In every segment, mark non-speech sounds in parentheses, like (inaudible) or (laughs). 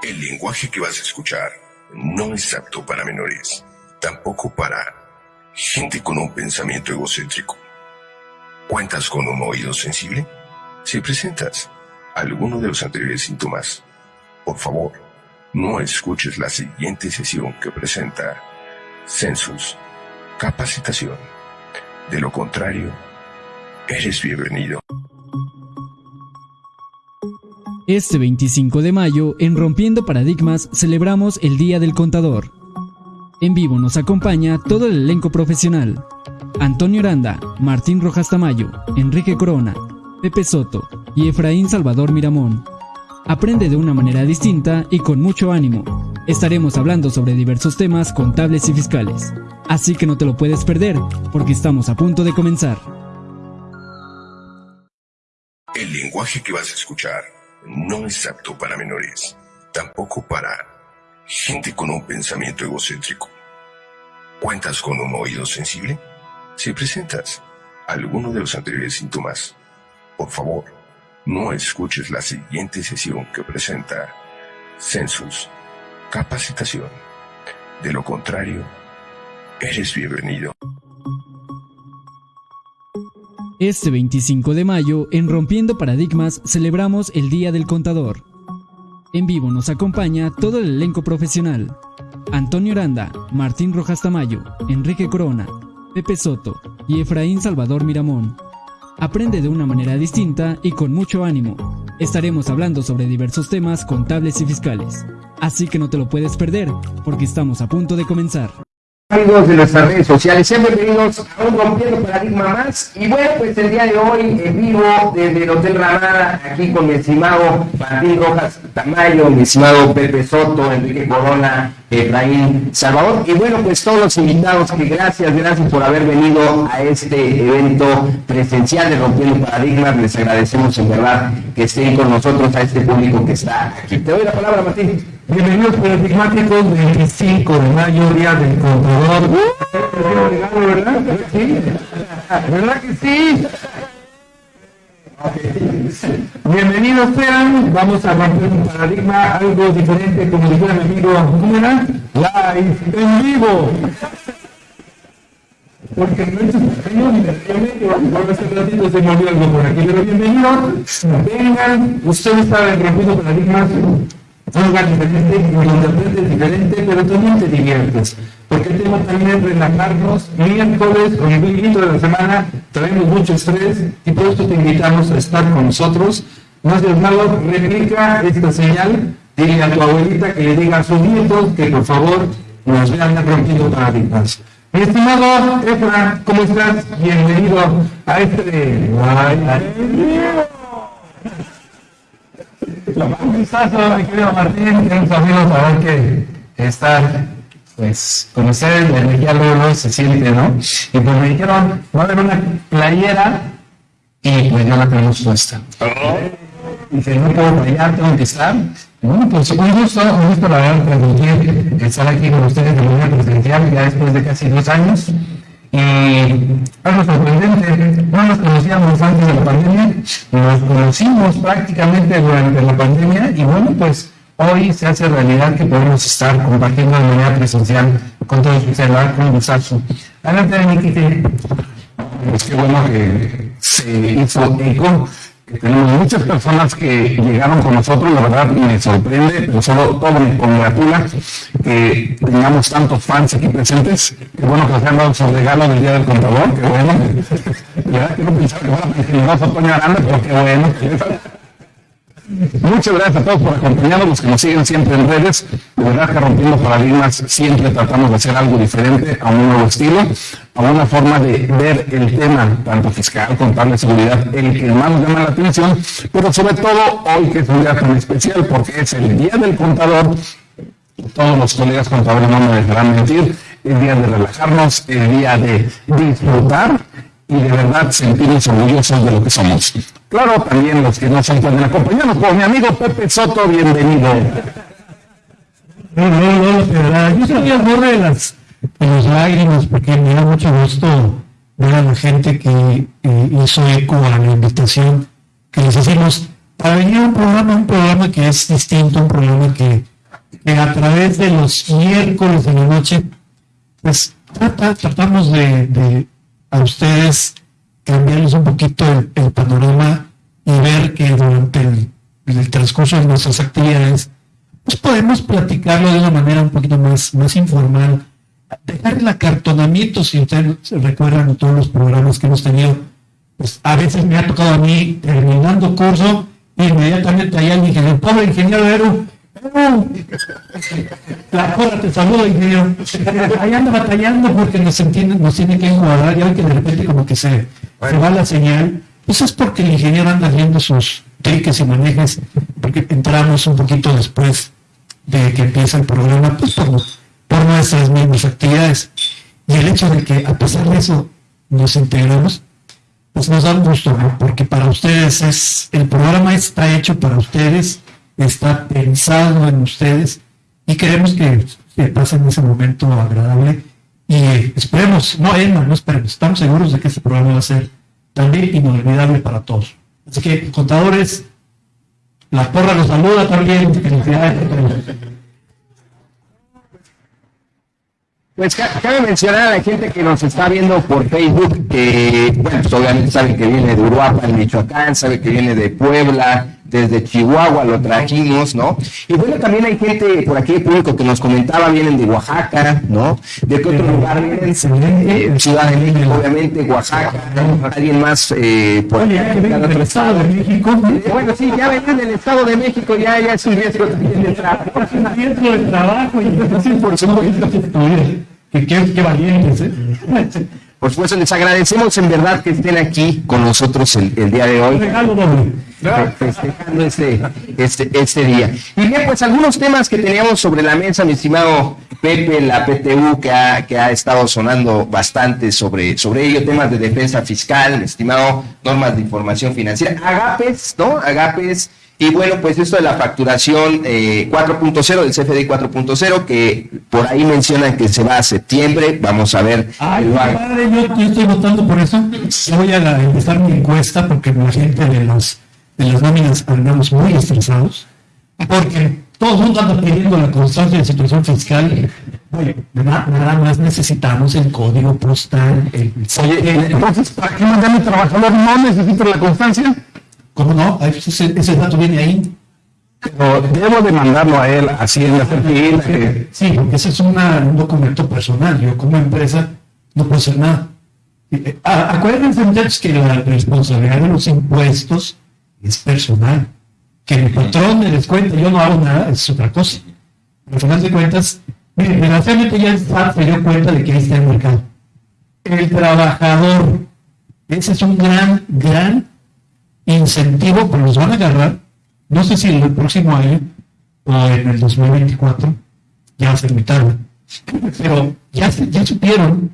El lenguaje que vas a escuchar no es apto para menores, tampoco para gente con un pensamiento egocéntrico. ¿Cuentas con un oído sensible? Si presentas alguno de los anteriores síntomas, por favor, no escuches la siguiente sesión que presenta Census Capacitación. De lo contrario, eres bienvenido. Este 25 de mayo, en Rompiendo Paradigmas, celebramos el Día del Contador. En vivo nos acompaña todo el elenco profesional. Antonio Aranda, Martín Rojas Tamayo, Enrique Corona, Pepe Soto y Efraín Salvador Miramón. Aprende de una manera distinta y con mucho ánimo. Estaremos hablando sobre diversos temas contables y fiscales. Así que no te lo puedes perder, porque estamos a punto de comenzar. El lenguaje que vas a escuchar no es apto para menores, tampoco para gente con un pensamiento egocéntrico. ¿Cuentas con un oído sensible? Si presentas alguno de los anteriores síntomas, por favor, no escuches la siguiente sesión que presenta Census Capacitación. De lo contrario, eres bienvenido. Este 25 de mayo, en Rompiendo Paradigmas, celebramos el Día del Contador. En vivo nos acompaña todo el elenco profesional. Antonio Aranda, Martín Rojas Tamayo, Enrique Corona, Pepe Soto y Efraín Salvador Miramón. Aprende de una manera distinta y con mucho ánimo. Estaremos hablando sobre diversos temas contables y fiscales. Así que no te lo puedes perder, porque estamos a punto de comenzar amigos de nuestras redes sociales, sean bienvenidos a un Rompiendo Paradigma más. Y bueno, pues el día de hoy en vivo desde el Hotel Ramada, aquí con mi estimado Martín Rojas Tamayo, mi estimado Pepe Soto, Enrique Corona, Efraín Salvador. Y bueno, pues todos los invitados que gracias, gracias por haber venido a este evento presencial de Rompiendo Paradigmas. Les agradecemos en verdad que estén con nosotros a este público que está aquí. Te doy la palabra, Martín. Bienvenidos paradigmáticos 25 de mayo, día del contador. ¿verdad? ¿Sí? ¿Verdad que sí? Bienvenidos sean, vamos a romper un paradigma, algo diferente, como dijera mi amigo, ¿cómo era? Live, en vivo. Porque no es español, por hace ratito se me olvidó algo por aquí, pero bienvenidos, vengan, ustedes saben, rompiendo paradigmas, un lugar diferente, donde es diferente, pero también te diviertes. Porque el tema también es relajarnos. Miércoles, con el de la semana, traemos mucho estrés y por eso te invitamos a estar con nosotros. No seas malo, replica esta señal, dile a tu abuelita que le diga a sus nietos que por favor nos vean rompiendo paradigmas. Mi estimado Efra, ¿cómo estás? Bienvenido a este... Un gustazo, mi querido Martín, queridos amigos, a ver que estar pues con ustedes, la energía luego, se siente, ¿no? Y pues me dijeron, va a haber una playera y pues ya la tenemos puesta. Y Dice, no puedo fallar, tengo que estar. Y bueno, pues un gusto, un gusto la verdad transmitir, estar aquí con ustedes de manera presencial ya después de casi dos años. Y algo sorprendente, no nos conocíamos antes de la pandemia, nos conocimos prácticamente durante la pandemia y bueno, pues hoy se hace realidad que podemos estar compartiendo de manera presencial con todos ustedes, con un gustazo. Adelante, Nikite. Pues qué bueno que se hizo eco tenemos muchas personas que llegaron con nosotros, la verdad me sorprende, pero solo todo me congratula que tengamos tantos fans aquí presentes. Qué bueno que nos hayan dado su regalo del Día del Contador, qué bueno. La verdad que no pensaba que fuera tan generoso Toño Aranda, pero qué bueno. Muchas gracias a todos por acompañarnos, los que nos siguen siempre en redes. De verdad que rompiendo paradigmas siempre tratamos de hacer algo diferente, a un nuevo estilo, a una forma de ver el tema, tanto fiscal, contable, seguridad, el que más nos llama la atención, pero sobre todo hoy que es un día tan especial porque es el Día del Contador. Todos los colegas contadores no me dejarán mentir, el día de relajarnos, el día de disfrutar y de verdad sentirnos orgullosos de lo que somos. Claro, también los que no se pueden acompañarnos, como mi amigo Pepe Soto, bienvenido. No, no, no, de verdad, yo estoy al borde de las, de las lágrimas porque me da mucho gusto ver a la gente que eh, hizo eco a la invitación que les hacemos para venir a un programa, un programa que es distinto, un programa que, a través de los miércoles de la noche, pues tratamos de, a ustedes cambiarles un poquito el, panorama y ver que durante el, transcurso de nuestras actividades, pues podemos platicarlo de una manera un poquito más, más informal, dejar el acartonamiento, si ustedes recuerdan todos los programas que hemos tenido, pues a veces me ha tocado a mí, terminando curso, inmediatamente allá el ingeniero, pobre ingeniero la te saluda, ingeniero. Ahí anda batallando porque nos, entienden, nos tiene que incomodar y hoy que de repente como que se, se va la señal. Pues es porque el ingeniero anda haciendo sus triques y manejes, porque entramos un poquito después de que empieza el programa, pues por, por nuestras mismas actividades. Y el hecho de que a pesar de eso nos integramos, pues nos da un gusto, porque para ustedes es, el programa está hecho para ustedes, está pensado en ustedes y queremos que, pasen ese momento agradable y esperemos, no Emma, no esperemos, estamos seguros de que este programa va a ser también inolvidable para todos. Así que, contadores, la porra los saluda también, Pues cabe mencionar a la gente que nos está viendo por Facebook que, bueno, pues obviamente saben que viene de Uruapan, Michoacán, sabe que viene de Puebla, desde Chihuahua lo trajimos, ¿no? Y bueno, también hay gente por aquí, público, que nos comentaba, vienen de Oaxaca, ¿no? ¿De qué otro lugar vienen? Eh, Ciudad de México, obviamente, Oaxaca, alguien más eh, por Oye, otro estado de México. Bueno, sí, ya ven del Estado de México, ya, ya es un riesgo también de trabajo. Es un riesgo de trabajo, y sí, por supuesto. Qué, qué valientes, ¿eh? (laughs) Por supuesto, les agradecemos en verdad que estén aquí con nosotros el, día de hoy. Festejando este, este, este día. Y bien, pues algunos temas que teníamos sobre la mesa, mi estimado Pepe, la PTU, que ha, que ha estado sonando bastante sobre, sobre ello, temas de defensa fiscal, estimado, normas de información financiera, agapes, ¿no? Agapes y bueno, pues esto de la facturación 4.0 eh, del CFDI 4.0, que por ahí mencionan que se va a septiembre, vamos a ver. Ay, padre, yo, estoy votando por eso. Voy a empezar mi encuesta porque la gente de las, de las nóminas andamos muy estresados, porque todo el mundo anda pidiendo la constancia de situación fiscal. Oye, nada, más necesitamos el código postal. El, Oye, entonces, ¿para qué mandar mi trabajador no necesita la constancia? ¿Cómo no? Ese, ese dato viene ahí. Pero debo de mandarlo a él así en la Sí, porque ese es un documento personal. Yo como empresa no puedo hacer nada. Eh, acuérdense muchachos que la responsabilidad de los impuestos es personal. Que mi patrón me descuente, yo no hago nada, es otra cosa. Al final de cuentas, miren, desgraciadamente ya se dio cuenta de que ahí está el mercado. El trabajador, ese es un gran, gran incentivo, pero los van a agarrar, no sé si el próximo año o en el 2024, ya se invitaron, pero ya, ya supieron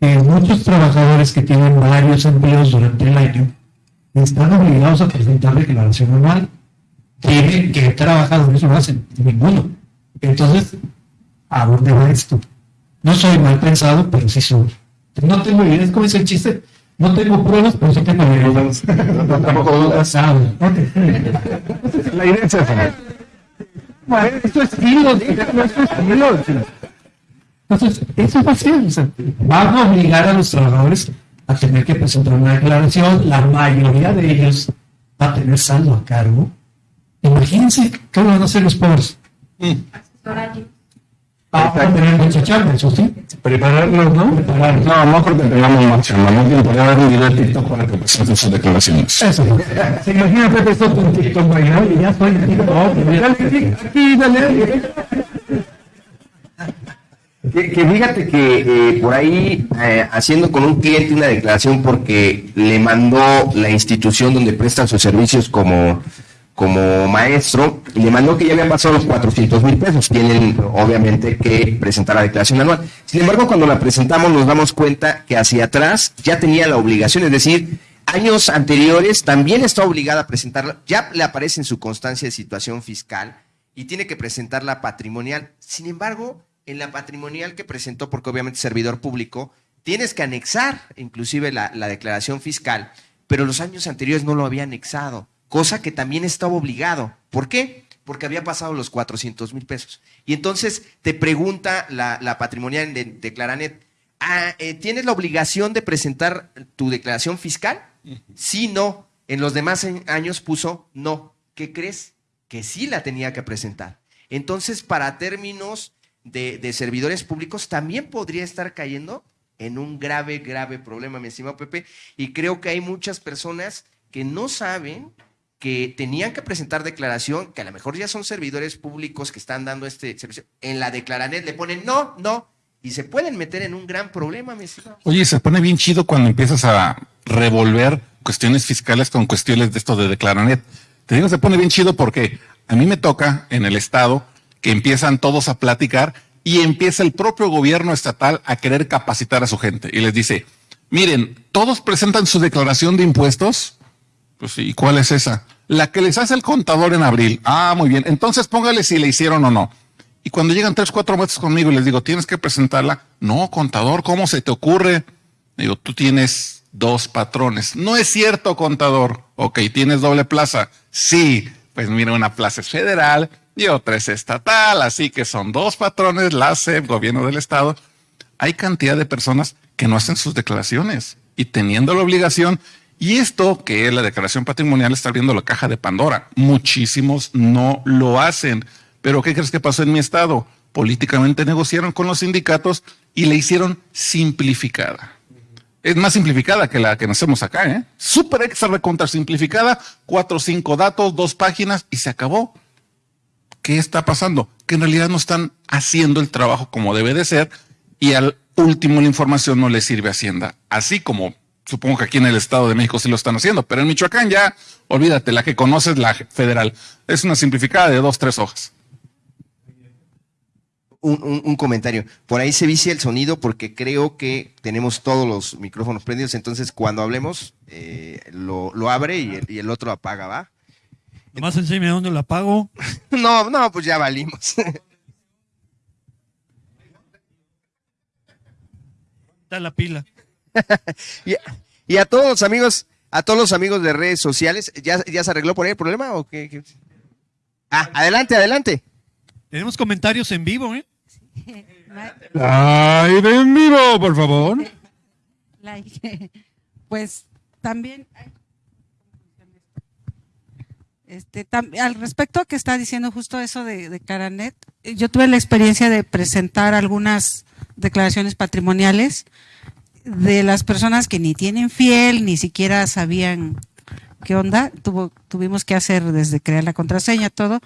que muchos trabajadores que tienen varios empleos durante el año están obligados a presentar declaración anual. Tienen que trabajadores no hacen, ninguno. Entonces, ¿a dónde va esto? No soy mal pensado, pero sí soy. No tengo idea, es como es el chiste no tengo pruebas, pero sí tengo pruebas. No, tampoco dudas. (laughs) La idea es esa. esto es estilo, esto es estilo. Entonces, eso va a ser. van a obligar a los trabajadores a tener que presentar una declaración. La mayoría de ellos va a tener saldo a cargo. Imagínense qué van a hacer los pobres. Mm. Vamos a tener mucha chamba, eso sí. Prepararnos, ¿no? Prepararnos. No, no creo que tengamos más chamba. Más bien podría haber un video de TikTok para que presenten sus declaraciones. Eso. Se imagina Pepe esto con TikTok bailando y ya estoy en TikTok. Dale aquí, dale. Que, que, fíjate que eh, por ahí eh, haciendo con un cliente una declaración porque le mandó la institución donde prestan sus servicios como como maestro, le mandó que ya habían pasado los 400 mil pesos. Tienen, obviamente, que presentar la declaración anual. Sin embargo, cuando la presentamos, nos damos cuenta que hacia atrás ya tenía la obligación, es decir, años anteriores también está obligada a presentarla, ya le aparece en su constancia de situación fiscal y tiene que presentar la patrimonial. Sin embargo, en la patrimonial que presentó, porque obviamente es servidor público, tienes que anexar inclusive la, la declaración fiscal, pero los años anteriores no lo había anexado cosa que también estaba obligado. ¿Por qué? Porque había pasado los 400 mil pesos. Y entonces te pregunta la, patrimonial de, de Claranet, ah, eh, ¿tienes la obligación de presentar tu declaración fiscal? Sí, no. En los demás años puso no. ¿Qué crees? Que sí la tenía que presentar. Entonces, para términos de, de servidores públicos, también podría estar cayendo en un grave, grave problema, mi estimado Pepe. Y creo que hay muchas personas que no saben que tenían que presentar declaración, que a lo mejor ya son servidores públicos que están dando este servicio, en la declaranet le ponen no, no, y se pueden meter en un gran problema, mi estimado. Oye, se pone bien chido cuando empiezas a revolver cuestiones fiscales con cuestiones de esto de declaranet. Te digo, se pone bien chido porque a mí me toca en el estado que empiezan todos a platicar y empieza el propio gobierno estatal a querer capacitar a su gente y les dice, miren, todos presentan su declaración de impuestos. Pues sí, ¿y cuál es esa? La que les hace el contador en abril. Ah, muy bien. Entonces póngale si le hicieron o no. Y cuando llegan tres, cuatro meses conmigo y les digo, tienes que presentarla. No, contador, ¿cómo se te ocurre? Digo, tú tienes dos patrones. No es cierto, contador. Ok, tienes doble plaza. Sí, pues mira, una plaza es federal y otra es estatal, así que son dos patrones, la SEP, gobierno del estado. Hay cantidad de personas que no hacen sus declaraciones y teniendo la obligación, y esto que es la declaración patrimonial está abriendo la caja de Pandora. Muchísimos no lo hacen. Pero ¿qué crees que pasó en mi estado? Políticamente negociaron con los sindicatos y le hicieron simplificada. Es más simplificada que la que hacemos acá, ¿eh? Súper extra recontra simplificada, cuatro o cinco datos, dos páginas y se acabó. ¿qué está pasando? Que en realidad no están haciendo el trabajo como debe de ser y al último la información no le sirve a Hacienda. Así como supongo que aquí en el Estado de México sí lo están haciendo, pero en Michoacán ya, olvídate, la que conoces, la federal. Es una simplificada de dos, tres hojas. Un, comentario. Por ahí se vicia el sonido porque creo que tenemos todos los micrófonos prendidos, entonces cuando hablemos eh, lo, abre y el, y el otro apaga, ¿va? Nomás enséñame dónde la pago. (laughs) no, no, pues ya valimos. Está la pila. (laughs) y, a, todos los amigos, a todos los amigos de redes sociales, ¿ya, ya se arregló por ahí el problema o qué? Ah, adelante, adelante. Tenemos comentarios en vivo, ¿eh? Live en vivo, por favor. (laughs) Pues también este, al respecto a que está diciendo justo eso de, Caranet, yo tuve la experiencia de presentar algunas declaraciones patrimoniales de las personas que ni tienen fiel, ni siquiera sabían qué onda. tuvimos que hacer desde crear la contraseña, todo,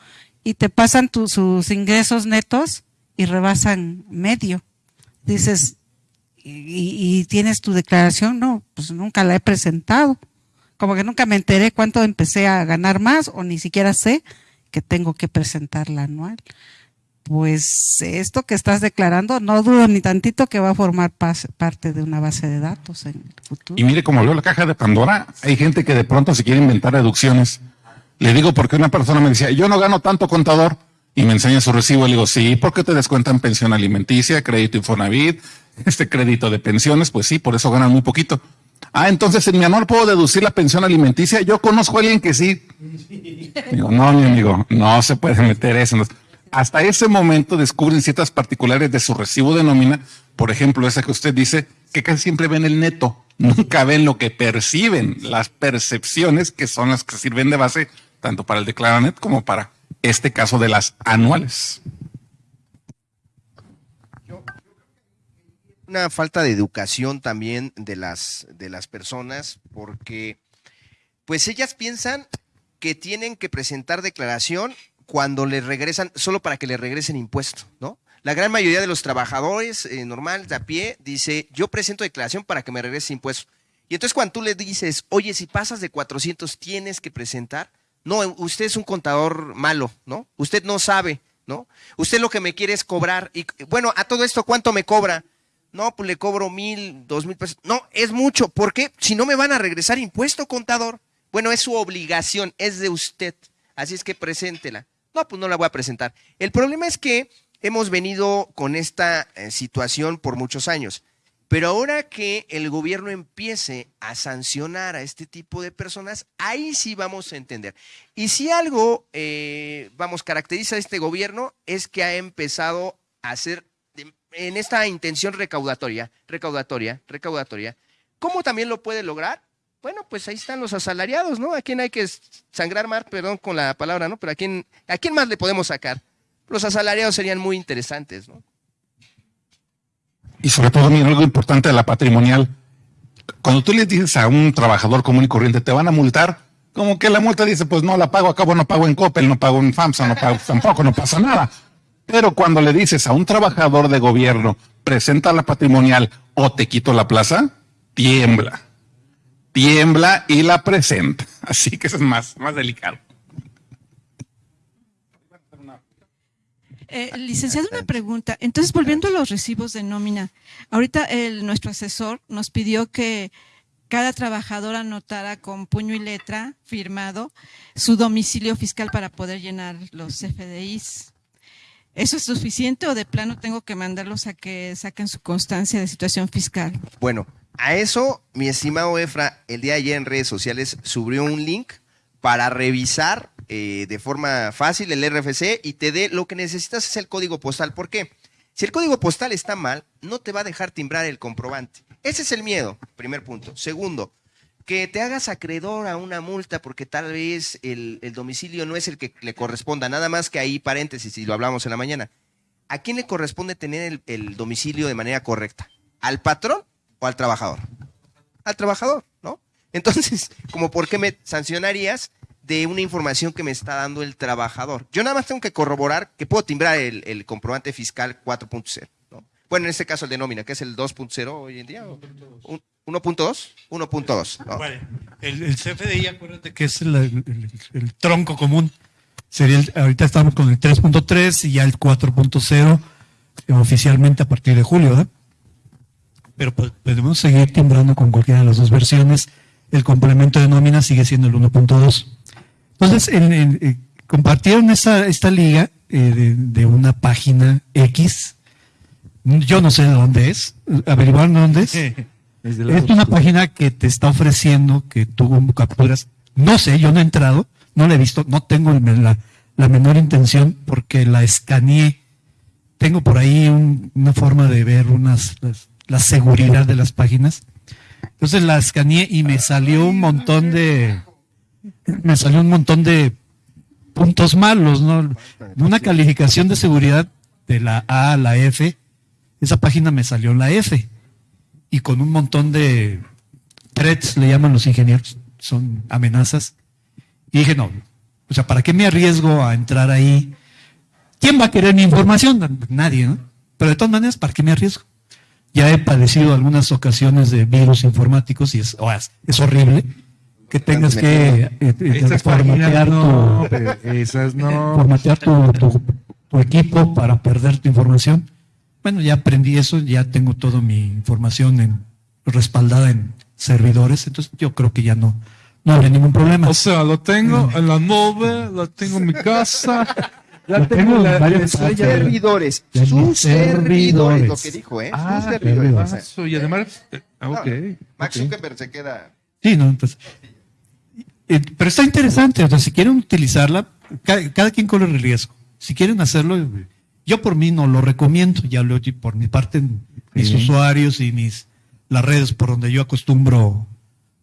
y te pasan sus ingresos netos y rebasan medio. Dices, y, tienes tu declaración? No, pues nunca la he presentado como que nunca me enteré cuánto empecé a ganar más o ni siquiera sé que tengo que presentar la anual. Pues esto que estás declarando, no dudo ni tantito que va a formar parte de una base de datos en el futuro. Y mire, como leo la caja de Pandora, hay gente que de pronto se quiere inventar deducciones. Le digo porque una persona me decía, yo no gano tanto contador, y me enseña su recibo. Le digo, sí, porque te descuentan pensión alimenticia, crédito Infonavit, este crédito de pensiones, pues sí, por eso ganan muy poquito. Ah, entonces en mi amor puedo deducir la pensión alimenticia. Yo conozco a alguien que sí. (laughs) Digo, no, mi amigo, no se puede meter eso. Hasta ese momento descubren ciertas particulares de su recibo de nómina. Por ejemplo, esa que usted dice, que casi siempre ven el neto. Nunca ven lo que perciben, las percepciones que son las que sirven de base tanto para el declaranet como para este caso de las anuales. una falta de educación también de las, de las personas, porque pues ellas piensan que tienen que presentar declaración cuando les regresan, solo para que les regresen impuestos, ¿no? La gran mayoría de los trabajadores eh, normales de a pie dice, yo presento declaración para que me regrese impuestos. Y entonces cuando tú le dices, oye, si pasas de 400 tienes que presentar, no, usted es un contador malo, ¿no? Usted no sabe, ¿no? Usted lo que me quiere es cobrar. Y bueno, a todo esto, ¿cuánto me cobra? No, pues le cobro mil, dos mil pesos. No, es mucho. ¿Por qué? Si no me van a regresar impuesto, contador. Bueno, es su obligación, es de usted. Así es que preséntela. No, pues no la voy a presentar. El problema es que hemos venido con esta eh, situación por muchos años. Pero ahora que el gobierno empiece a sancionar a este tipo de personas, ahí sí vamos a entender. Y si algo, eh, vamos, caracteriza a este gobierno es que ha empezado a hacer en esta intención recaudatoria, recaudatoria, recaudatoria, ¿cómo también lo puede lograr? Bueno, pues ahí están los asalariados, ¿no? ¿A quién hay que sangrar más? Perdón con la palabra, ¿no? Pero ¿a quién, ¿a quién más le podemos sacar? Los asalariados serían muy interesantes, ¿no? Y sobre todo, mira, algo importante de la patrimonial. Cuando tú le dices a un trabajador común y corriente, te van a multar, como que la multa dice, pues no la pago, acabo no pago en Coppel, no pago en FAMSA, no pago tampoco, no pasa nada. Pero cuando le dices a un trabajador de gobierno, presenta la patrimonial o te quito la plaza, tiembla. Tiembla y la presenta. (laughs) Así que eso es más, más delicado. Eh, licenciado, una pregunta. Entonces, volviendo a los recibos de nómina, ahorita el, nuestro asesor nos pidió que cada trabajador anotara con puño y letra firmado su domicilio fiscal para poder llenar los FDIs. ¿Eso es suficiente o de plano tengo que mandarlos a que saquen su constancia de situación fiscal? Bueno, a eso, mi estimado Efra, el día de ayer en redes sociales subió un link para revisar eh, de forma fácil el RFC y te dé lo que necesitas es el código postal. ¿Por qué? Si el código postal está mal, no te va a dejar timbrar el comprobante. Ese es el miedo, primer punto. Segundo, que te hagas acreedor a una multa porque tal vez el, domicilio no es el que le corresponda. Nada más que ahí, paréntesis, y lo hablamos en la mañana. ¿A quién le corresponde tener el domicilio de manera correcta? ¿Al patrón o al trabajador? Al trabajador, ¿no? Entonces, (laughs) como por qué me sancionarías de una información que me está dando el trabajador. Yo nada más tengo que corroborar que puedo timbrar el, comprobante fiscal 4.0. Bueno, en este caso el de nómina, que es el 2.0 hoy en día. 1.2. 1.2. Bueno, el, CFDI, acuérdate que es el, tronco común. Sería ahorita estamos con el 3.3 y ya el 4.0 eh, oficialmente a partir de julio, ¿verdad? Pero pues, podemos seguir timbrando con cualquiera de las dos versiones. El complemento de nómina sigue siendo el 1.2. Entonces, eh, compartieron esta, esta liga eh, de, una página X. Yo no sé de dónde es. ¿Averiguaron dónde es? (laughs) es, una página que te está ofreciendo que tú capturas. No sé, yo no he entrado, no la he visto, no tengo la, menor intención porque la escaneé. Tengo por ahí una forma de ver unas, la seguridad de las páginas. Entonces la escaneé y me salió un montón de, me salió un montón de puntos malos, ¿no? Una calificación de seguridad de la A a la F, esa página me salió en la F. Y con un montón de threats, le llaman los ingenieros, son amenazas. Y dije, no, o sea, ¿para qué me arriesgo a entrar ahí? ¿Quién va a querer mi información? Nadie, ¿no? Pero de todas maneras, ¿para qué me arriesgo? Ya he padecido algunas ocasiones de virus informáticos y es, es horrible que tengas que formatear, tu, equipo para perder tu información. Bueno, ya aprendí eso, ya tengo toda mi información en, respaldada en servidores, entonces yo creo que ya no, no habrá ningún problema. O sea, lo tengo en la nube, lo tengo en mi casa. Ya tengo, la, varios servidores. Sus servidores, lo que dijo, ¿eh? Ah, sus servidores. y además, eh, ok. Max Zuckerberg se queda. Sí, no, pues eh, pero está interesante, o sea, si quieren utilizarla, cada, quien corre el riesgo. Si quieren hacerlo, yo por mí no lo recomiendo, ya lo por mi parte, mis usuarios y mis las redes por donde yo acostumbro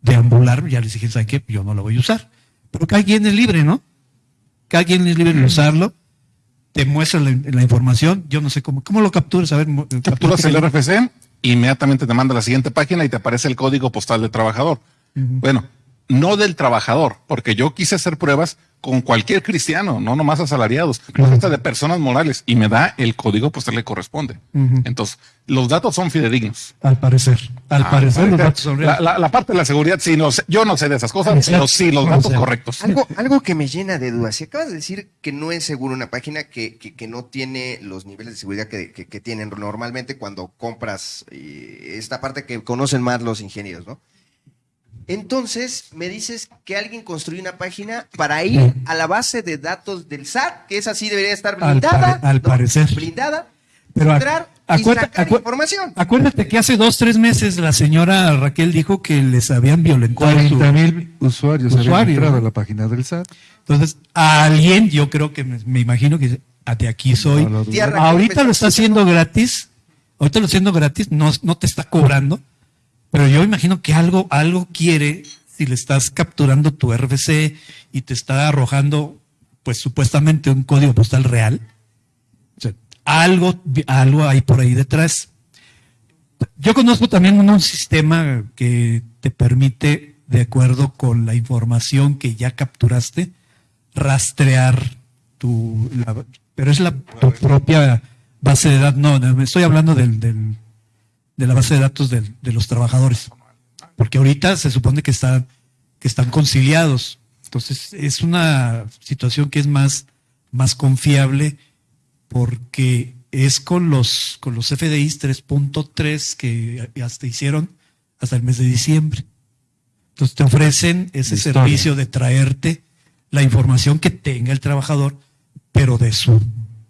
deambular, ya les dije, ¿saben qué? Yo no lo voy a usar. Pero cada quien es libre, ¿no? Cada quien es libre de usarlo. Te muestra la, información. Yo no sé cómo. ¿Cómo lo capturas? A ver, capturas el RFC, inmediatamente te manda a la siguiente página y te aparece el código postal del trabajador. Bueno, no del trabajador, porque yo quise hacer pruebas con cualquier cristiano, no nomás asalariados, hasta de personas morales, y me da el código postal le corresponde. Entonces, los datos son fidedignos. Al parecer, al ah, parecer los (laughs) datos son la, la, parte de la seguridad, sí, no sé, yo no sé de esas cosas, pero sí, los datos correctos. Algo, algo que me llena de dudas, si acabas de decir que no es seguro una página que, que, no tiene los niveles de seguridad que, que tienen normalmente cuando compras eh, esta parte que conocen más los ingenieros, ¿no? Entonces, me dices que alguien construyó una página para ir a la base de datos del SAT, que es así, debería estar blindada. Al, parecer. Blindada. Pero entrar Acuerda- sacar acu- información. Acuérdate que hace dos, tres meses la señora Raquel dijo que les habían violentado su 40 mil usuarios habían Usuarios, entrado ¿no? a la página del SAT. Entonces, a alguien, yo creo que me, me imagino que "Ah, de aquí soy. No ahorita ¿me lo está haciendo gratis. Ahorita lo está haciendo gratis, no, no te está cobrando. Pero yo imagino que algo, algo quiere si le estás capturando tu RFC y te está arrojando, pues supuestamente un código postal real. O sea, algo, algo hay por ahí detrás. Yo conozco también un sistema que te permite, de acuerdo con la información que ya capturaste, rastrear tu, pero es la tu propia base de datos. No, no, estoy hablando del- de la base de datos del- de los trabajadores, porque ahorita se supone que están que están conciliados. Entonces es una situación que es más más confiable porque es con los con los FDIs 3.3 que hasta hicieron hasta el mes de diciembre. Entonces te ofrecen ese De historia. servicio de traerte la información que tenga el trabajador, pero de su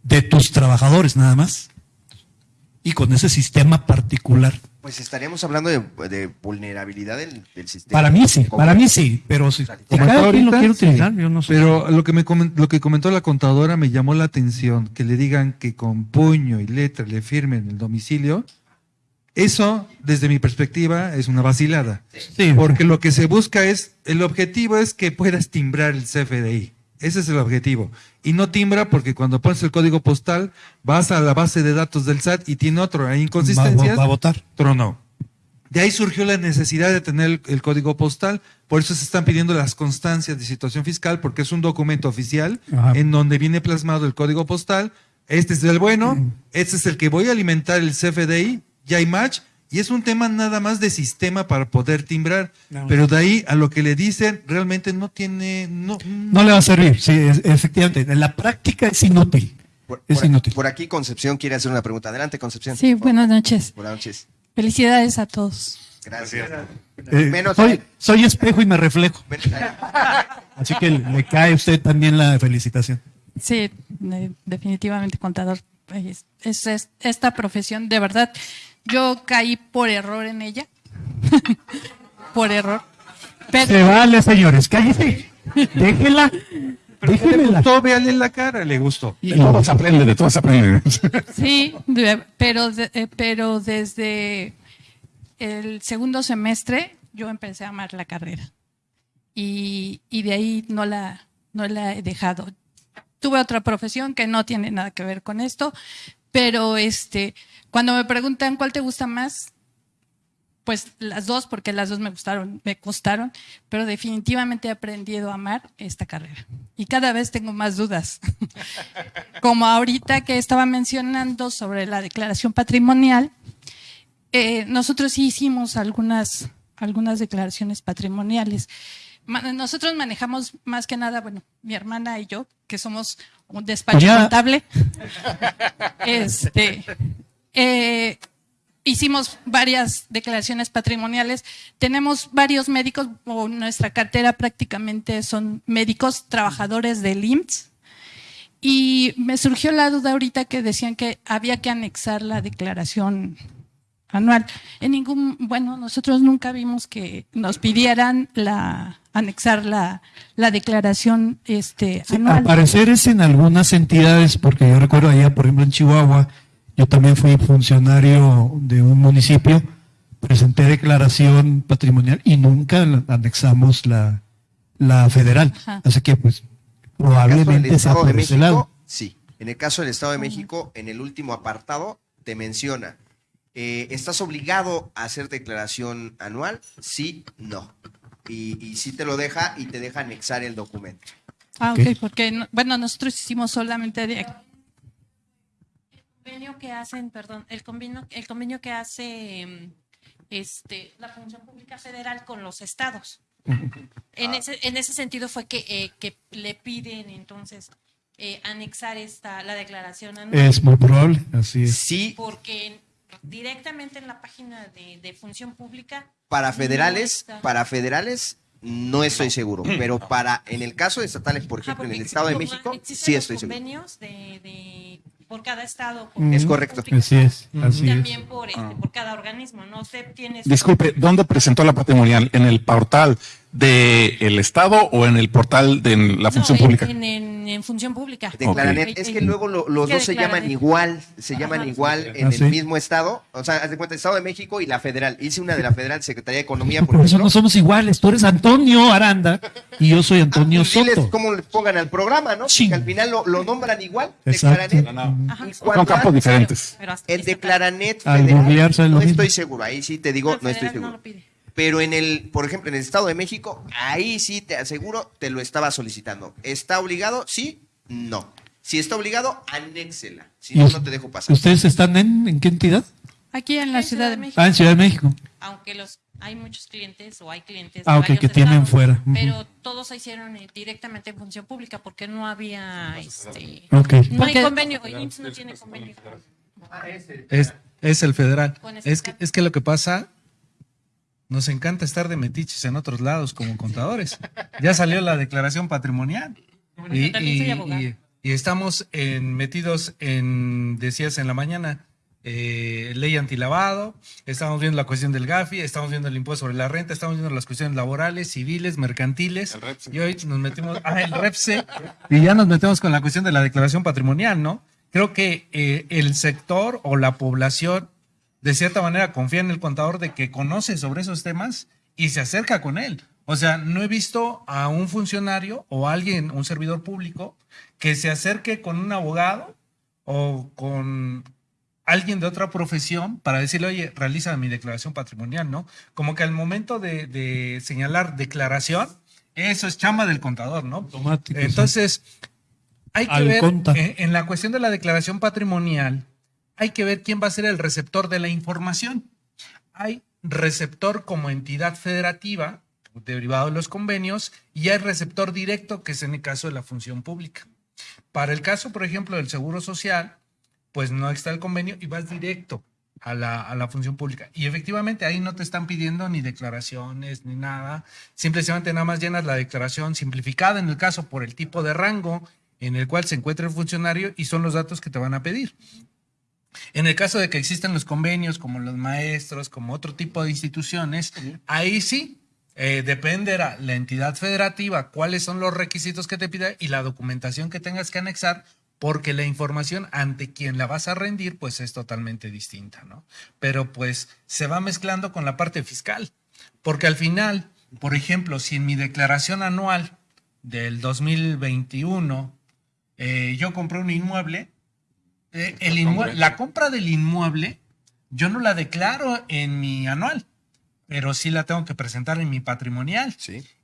de tus trabajadores nada más. Y con ese sistema particular. Pues estaríamos hablando de, de vulnerabilidad del, del sistema. Para mí sí, Como- para mí sí, pero si, cada quien lo ahorita, quiere sí. utilizar, yo no sé. Pero lo que, me comen- lo que comentó la contadora me llamó la atención, que le digan que con puño y letra le firmen el domicilio. Eso, desde mi perspectiva, es una vacilada. Sí. Porque lo que se busca es, el objetivo es que puedas timbrar el CFDI. Ese es el objetivo. Y no timbra porque cuando pones el código postal, vas a la base de datos del SAT y tiene otro. Hay va, inconsistencias. va a votar. tronó. De ahí surgió la necesidad de tener el, el código postal, por eso se están pidiendo las constancias de situación fiscal, porque es un documento oficial Ajá. en donde viene plasmado el código postal. Este es el bueno, este es el que voy a alimentar el CFDI, ya hay match, y es un tema nada más de sistema para poder timbrar. No. Pero de ahí a lo que le dicen, realmente no tiene. No, No le va a servir, sí, es- efectivamente. En la práctica es inútil. Por, Es por- inútil. por aquí Concepción quiere hacer una pregunta. Adelante, Concepción. Sí, buenas noches. Buenas noches. Felicidades a todos. Gracias. Eh, Menos- soy, soy espejo y me reflejo. (laughs) Así que le cae a usted también la felicitación. Sí, de- definitivamente contador. Es, es- es- esta profesión, de verdad, yo caí por error en ella. (laughs) por error. Pero, Se vale, señores, cállese. Déjela. le Déjela. gustó, véale la cara, le gustó. (laughs) De todo se aprende, de todo se aprende. sí, pero, de- pero desde el segundo semestre yo empecé a amar la carrera. Y, y de ahí no la, no la he dejado. Tuve otra profesión que no tiene nada que ver con esto, pero este, cuando me preguntan cuál te gusta más, pues las dos, porque las dos me gustaron, me costaron, pero definitivamente he aprendido a amar esta carrera. Y cada vez tengo más dudas. (laughs) Como ahorita que estaba mencionando sobre la declaración patrimonial, eh, nosotros sí hicimos algunas, algunas declaraciones patrimoniales. Nosotros manejamos más que nada, bueno, mi hermana y yo, que somos un despacho Ya. contable. (laughs) Este, eh, hicimos varias declaraciones patrimoniales. Tenemos varios médicos, o nuestra cartera prácticamente son médicos, trabajadores del IMSS. Y me surgió la duda ahorita que decían que había que anexar la declaración anual. En ningún, bueno, nosotros nunca vimos que nos pidieran la anexar la, la declaración este Sí, anual. al parecer es en algunas entidades, porque yo recuerdo allá, por ejemplo, en Chihuahua, yo también fui funcionario de un municipio, presenté declaración patrimonial y nunca anexamos la, la federal. Ajá. Así que, pues, En el caso del probablemente sea Estado de por ese México, lado. sí. En el caso del Estado de México, en el último apartado, te menciona, eh, ¿estás obligado a hacer declaración anual? Sí, no. Y, y sí te lo deja y te deja anexar el documento. Ah, Ok. porque no- bueno, nosotros hicimos solamente de convenio que hacen, perdón, el convenio, el convenio que hace mm, este, la Función Pública Federal con los estados. En ese, en ese sentido fue que, eh, que le piden entonces eh, anexar esta, la declaración anual, Es muy probable, así es. Sí, porque directamente en la página de, de Función Pública para no federales, está. para federales no estoy seguro, pero para en el caso de estatales, por Ajá, ejemplo, en el Estado de México, sí estoy seguro. convenios de, de por cada estado. por Mm, Es correcto. Así es, y es. también por, este, por cada organismo, ¿no? CEP tiene Disculpe, ¿dónde presentó la patrimonial? ¿En el portal del Estado o en el portal de la función No, en- pública? En, en- en función pública. De Claranet. Es que luego lo- los ¿Qué dos de se llaman Claranet? igual, se llaman igual en Ah, el sí. mismo estado. O sea, haz de cuenta, Estado de México y la federal. Hice una de la federal, Secretaría de Economía, por Por eso no somos iguales. Tú eres Antonio Aranda y yo soy Antonio diles Soto. cómo le pongan al programa, ¿no? Sí. Porque al final lo, lo nombran igual. de Exacto. Claranet. Ajá. Y Son campos diferentes. El de Claranet Al federal, no estoy seguro. Ahí sí te digo, no estoy federal no seguro. lo pide. Pero en el, por ejemplo, en el Estado de México, ahí sí te aseguro, te lo estaba solicitando. ¿Está obligado? Sí, no. Si está obligado, anéxela. Si ¿Y no, no te dejo pasar. ¿Ustedes están en, en qué entidad? Aquí en la Ciudad de México. Ah, en Ciudad de México. Aunque los hay muchos clientes o hay clientes Ah, de ok, varios que tienen estados, fuera. Pero todos se hicieron eh, directamente en función pública porque no había este no hay convenio, el IMSS no tiene convenio. Es, es el federal. Es que, es que lo que pasa, nos encanta estar de metiches en otros lados como contadores. Ya salió la declaración patrimonial. Y, también soy y- abogada. y- y estamos en- metidos en, decías en la mañana, eh, ley antilavado, estamos viendo la cuestión del GAFI, estamos viendo el impuesto sobre la renta, estamos viendo las cuestiones laborales, civiles, mercantiles. Y hoy nos metimos, ah, el REPSE, y ya nos metemos con la cuestión de la declaración patrimonial, ¿no? Creo que eh, el sector o la población, de cierta manera, confía en el contador de que conoce sobre esos temas y se acerca con él. O sea, no he visto a un funcionario o alguien, un servidor público, que se acerque con un abogado o con alguien de otra profesión para decirle, oye, realiza mi declaración patrimonial, ¿no? Como que al momento de, de señalar declaración, eso es chamba del contador, ¿no? Automático, sí. Entonces, hay que Al ver, en la cuestión de la declaración patrimonial, hay que ver quién va a ser el receptor de la información. Hay receptor como entidad federativa, derivado de los convenios, y hay receptor directo, que es en el caso de la función pública. Para el caso, por ejemplo, del Seguro Social, pues no está el convenio y vas directo a la, a la función pública. Y efectivamente ahí no te están pidiendo ni declaraciones ni nada. Simplemente nada más llenas la declaración simplificada en el caso por el tipo de rango en el cual se encuentra el funcionario y son los datos que te van a pedir. En el caso de que existen los convenios, como los maestros, como otro tipo de instituciones, ahí sí eh, dependerá la entidad federativa cuáles son los requisitos que te pida y la documentación que tengas que anexar, porque la información ante quien la vas a rendir, pues es totalmente distinta, ¿no? Pero pues se va mezclando con la parte fiscal, porque al final, por ejemplo, si en mi declaración anual del 2021 eh, yo compré un inmueble, eh, el inmue- la compra del inmueble yo no la declaro en mi anual, pero sí la tengo que presentar en mi patrimonial.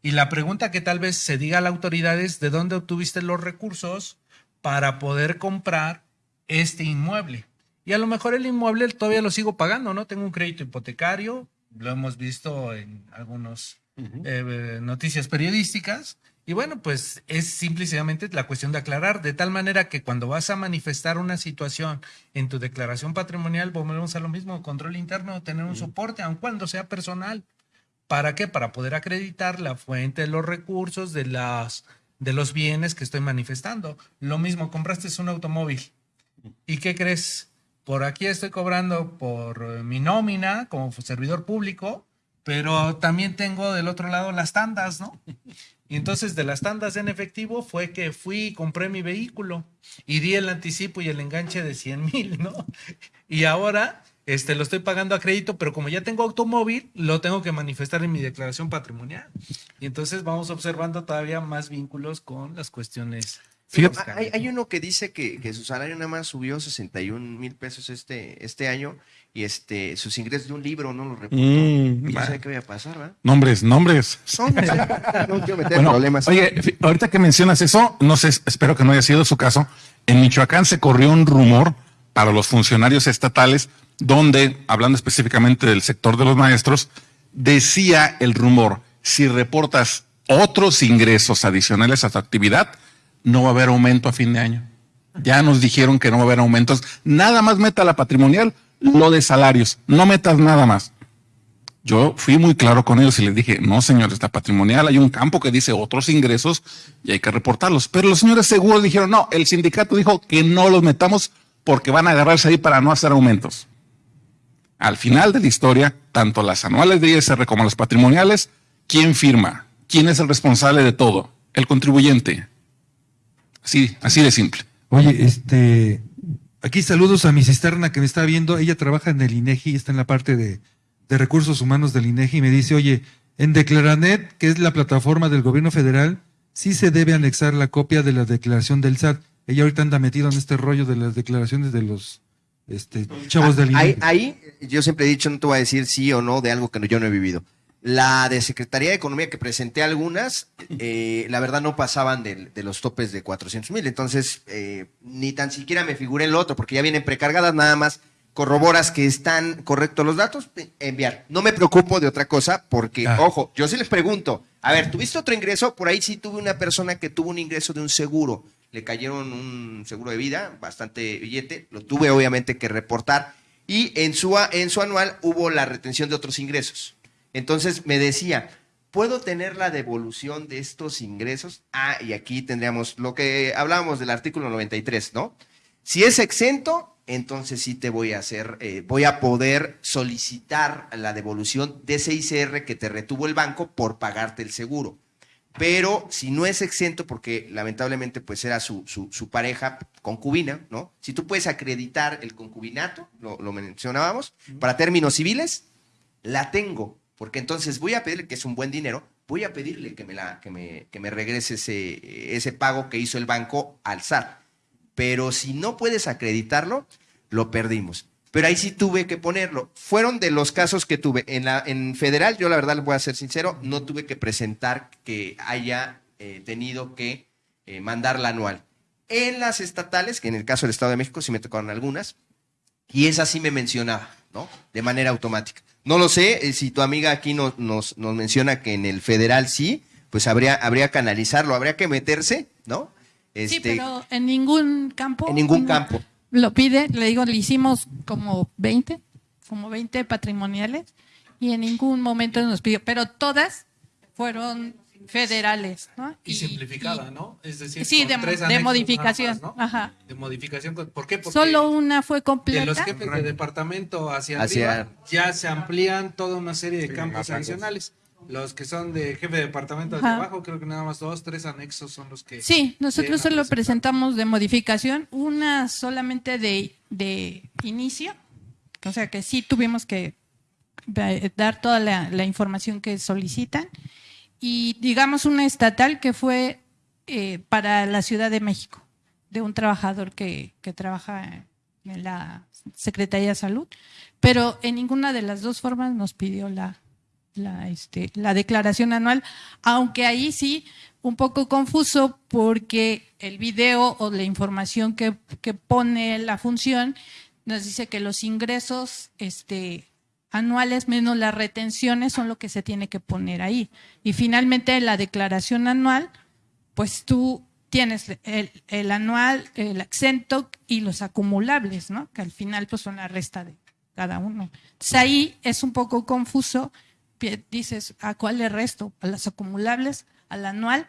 Y la pregunta que tal vez se diga a las autoridades, ¿de dónde obtuviste los recursos para poder comprar este inmueble? Y a lo mejor el inmueble todavía lo sigo pagando, ¿no? Tengo un crédito hipotecario, lo hemos visto en algunas noticias periodísticas. Y bueno, pues es simplemente la cuestión de aclarar, de tal manera que cuando vas a manifestar una situación en tu declaración patrimonial, volvemos a lo mismo, control interno, tener un soporte, aun cuando sea personal. ¿Para qué? Para poder acreditar la fuente de los recursos, de, las, de los bienes que estoy manifestando. Lo mismo, compraste un automóvil. ¿Y qué crees? Por aquí estoy cobrando por eh, mi nómina como servidor público, pero también tengo del otro lado las tandas, ¿no? Y entonces de las tandas en efectivo fue que fui y compré mi vehículo y di el anticipo y el enganche de 100 mil, ¿no? Y ahora este, lo estoy pagando a crédito, pero como ya tengo automóvil, lo tengo que manifestar en mi declaración patrimonial. Y entonces vamos observando todavía más vínculos con las cuestiones. Fíjate, hay, hay ¿no? uno que dice que, que su salario nada más subió 61 mil pesos este, este año y este sus ingresos de un libro no los reportó. Mm, y sé qué vaya a pasar, ¿verdad? Nombres, nombres. No, (laughs) no quiero meter Bueno, problemas. Oye, ahorita que mencionas eso, no sé, espero que no haya sido su caso. En Michoacán se corrió un rumor para los funcionarios estatales, donde, hablando específicamente del sector de los maestros, decía el rumor, si reportas otros ingresos adicionales a tu actividad, no va a haber aumento a fin de año. Ya nos dijeron que no va a haber aumentos. Nada más meta la patrimonial, lo de salarios. No metas nada más. Yo fui muy claro con ellos y les dije, no señores, la patrimonial hay un campo que dice otros ingresos y hay que reportarlos. Pero los señores seguros dijeron, no, el sindicato dijo que no los metamos porque van a agarrarse ahí para no hacer aumentos. Al final de la historia, tanto las anuales de ISR como las patrimoniales, ¿quién firma? ¿Quién es el responsable de todo? El contribuyente. Así, así de simple. Oye, este, aquí saludos a mi cisterna que me está viendo. Ella trabaja en el INEGI, está en la parte de, de recursos humanos del INEGI y me dice, oye, en Declaranet, que es la plataforma del gobierno federal, sí se debe anexar la copia de la declaración del SAT. Ella ahorita anda metida en este rollo de las declaraciones de los este, chavos del Ahí, INEGI. ahí, yo siempre he dicho, no te voy a decir sí o no de algo que yo no he vivido. La de Secretaría de Economía que presenté algunas, eh, la verdad no pasaban de, los topes de 400 mil. Entonces, eh, ni tan siquiera me figuré el otro, porque ya vienen precargadas, nada más corroboras que están correctos los datos, eh, enviar. No me preocupo de otra cosa, porque, ojo, yo sí les pregunto, a ver, ¿tuviste otro ingreso? Por ahí sí tuve una persona que tuvo un ingreso de un seguro. Le cayeron un seguro de vida, bastante billete, lo tuve obviamente que reportar. Y en su, en su anual hubo la retención de otros ingresos. Entonces me decía, ¿puedo tener la devolución de estos ingresos? Ah, y aquí tendríamos lo que hablábamos del artículo 93, ¿no? Si es exento, entonces sí te voy a hacer, eh, voy a poder solicitar la devolución de ese ICR que te retuvo el banco por pagarte el seguro. Pero si no es exento, porque lamentablemente pues era su, su, su pareja concubina, ¿no? Si tú puedes acreditar el concubinato, lo, lo mencionábamos, para términos civiles, la tengo, porque entonces voy a pedirle, que es un buen dinero, voy a pedirle que me, regrese ese, pago que hizo el banco al SAT. Pero si no puedes acreditarlo, lo perdimos. Pero ahí sí tuve que ponerlo. Fueron de los casos que tuve. En federal, yo la verdad les voy a ser sincero, no tuve que presentar que haya eh, tenido que eh, mandar la anual. En las estatales, que en el caso del Estado de México sí me tocaron algunas, y esa sí me mencionaba, ¿no? De manera automática. No lo sé, eh, si tu amiga aquí nos, nos, nos menciona que en el federal sí, pues habría, habría que analizarlo, habría que meterse, ¿no? Sí, Este, pero en ningún campo. en ningún campo. Lo pide, le digo, le hicimos como 20, como 20 patrimoniales y en ningún momento nos pidió, pero todas fueron federales, ¿no? Y, simplificada, ¿no? Es decir, Sí, con de, tres de modificación. nada más, ¿no? Ajá. De modificación. con- ¿Por qué? Porque Solo una fue de completa. los jefes de departamento hacia, Hacia- arriba ya se amplían toda una serie de campos adicionales. Los que son de jefe de departamento hacia Ajá. abajo, creo que nada más dos, tres anexos son los que... Sí, nosotros solo presentamos de modificación, una solamente de, de inicio, o sea que sí tuvimos que eh, dar toda la, la información que solicitan, y digamos una estatal que fue eh, para la Ciudad de México, de un trabajador que, que trabaja en la Secretaría de Salud, pero en ninguna de las dos formas nos pidió la, la, este, la declaración anual, aunque ahí sí un poco confuso porque el video o la información que, que pone la función nos dice que los ingresos este, anuales menos las retenciones son lo que se tiene que poner ahí. Y finalmente la declaración anual, pues tú tienes el, el anual, el exento y los acumulables, ¿no? Que al final pues son la resta de cada uno. Entonces ahí es un poco confuso, dices, ¿a cuál le resto? ¿A los acumulables? ¿Al anual?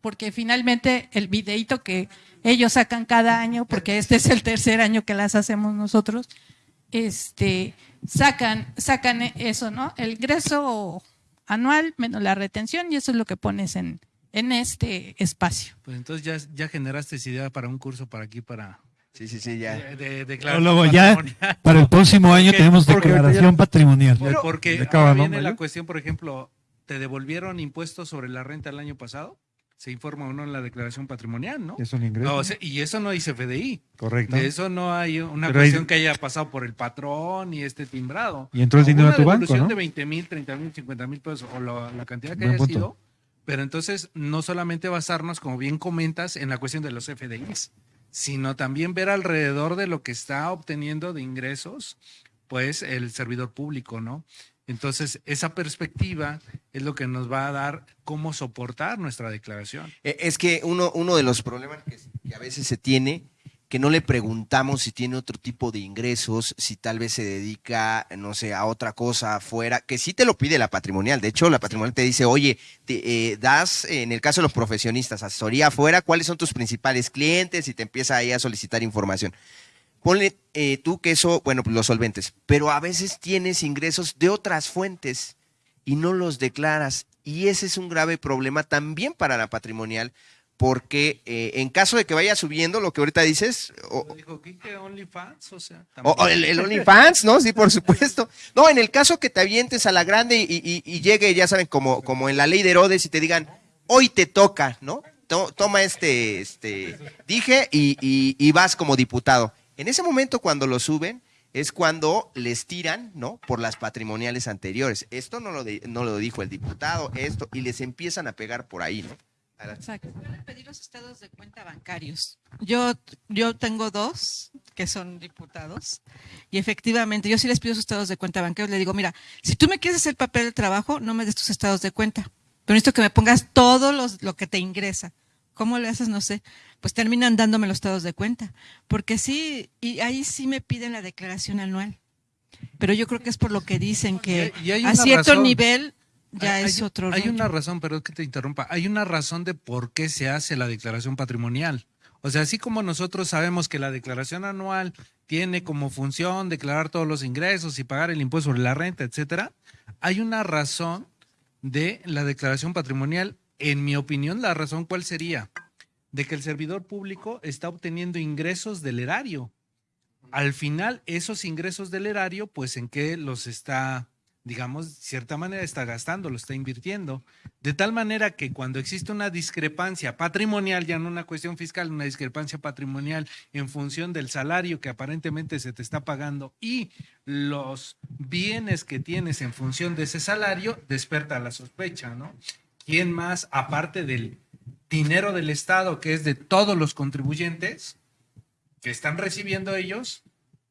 Porque finalmente el videito que ellos sacan cada año, porque este es el tercer año que las hacemos nosotros, este, sacan, sacan eso, ¿no? El ingreso anual menos la retención y eso es lo que pones en, en este espacio. Pues entonces ya, ya generaste esa idea para un curso para aquí, para... Sí, sí, sí, ya. De, de Pero declaración luego ya, para el próximo (laughs) año Porque- tenemos declaración ya- patrimonial. Porque ¿De acaba, ahora no, viene la cuestión, por ejemplo, ¿te devolvieron impuestos sobre la renta el año pasado? Se informa o no en la declaración patrimonial, ¿no? Es un ingreso. No, o sea, y eso no dice FDI. Correcto. De eso no hay una Pero hay- cuestión que haya pasado por el patrón y este timbrado. Y entró el dinero a tu banco, ¿no? de 20 mil, 30 mil, 50 mil pesos o lo- la cantidad que Buen haya punto. sido. Pero entonces no solamente basarnos, como bien comentas, en la cuestión de los FDIs, sino también ver alrededor de lo que está obteniendo de ingresos, pues el servidor público, ¿no? Entonces, esa perspectiva es lo que nos va a dar cómo soportar nuestra declaración. Eh, Es que uno, uno de los problemas que, a veces se tiene, que no le preguntamos si tiene otro tipo de ingresos, si tal vez se dedica, no sé, a otra cosa afuera, que sí te lo pide la patrimonial. De hecho, la patrimonial te dice, oye, te, eh, das, en el caso de los profesionistas, asesoría afuera, ¿cuáles son tus principales clientes? Y te empieza ahí a solicitar información. Ponle eh, tú que eso, bueno, pues los solventes, pero a veces tienes ingresos de otras fuentes y no los declaras. Y ese es un grave problema también para la patrimonial, porque eh, en caso de que vaya subiendo lo que ahorita dices, o, Dijo Quique, OnlyFans, o sea, o- o el, el OnlyFans, ¿no? Sí, por supuesto. No, en el caso que te avientes a la grande y, y- y llegue, ya saben, como, como en la ley de Herodes y te digan, hoy te toca, ¿no? To- toma este, este, dije y, y- y vas como diputado. En ese momento cuando lo suben es cuando les tiran, ¿no? Por las patrimoniales anteriores. Esto no lo, de- no lo dijo el diputado, esto, y les empiezan a pegar por ahí, ¿no? Exacto. Pedir los estados de cuenta bancarios. Yo, yo tengo dos que son diputados y efectivamente yo sí les pido sus estados de cuenta bancarios. Le digo, mira, si tú me quieres hacer papel de trabajo, no me des tus estados de cuenta. Pero necesito que me pongas todo los, lo que te ingresa. ¿Cómo le haces? No sé. Pues terminan dándome los estados de cuenta. Porque sí, y ahí sí me piden la declaración anual. Pero yo creo que es por lo que dicen que Y hay a cierto razón. nivel ya Hay- es hay- otro Hay rollo. una razón, pero es que te interrumpa. Hay una razón de por qué se hace la declaración patrimonial. O sea, así como nosotros sabemos que la declaración anual tiene como función declarar todos los ingresos y pagar el impuesto sobre la renta, etcétera, hay una razón de la declaración patrimonial. En mi opinión, la razón cuál sería? De que el servidor público está obteniendo ingresos del erario. Al final, esos ingresos del erario, pues en qué los está, digamos, de cierta manera está gastando, lo está invirtiendo. De tal manera que cuando existe una discrepancia patrimonial, ya no una cuestión fiscal, una discrepancia patrimonial en función del salario que aparentemente se te está pagando y los bienes que tienes en función de ese salario, desperta la sospecha, ¿no? ¿Quién más, aparte del dinero del Estado, que es de todos los contribuyentes, que están recibiendo ellos,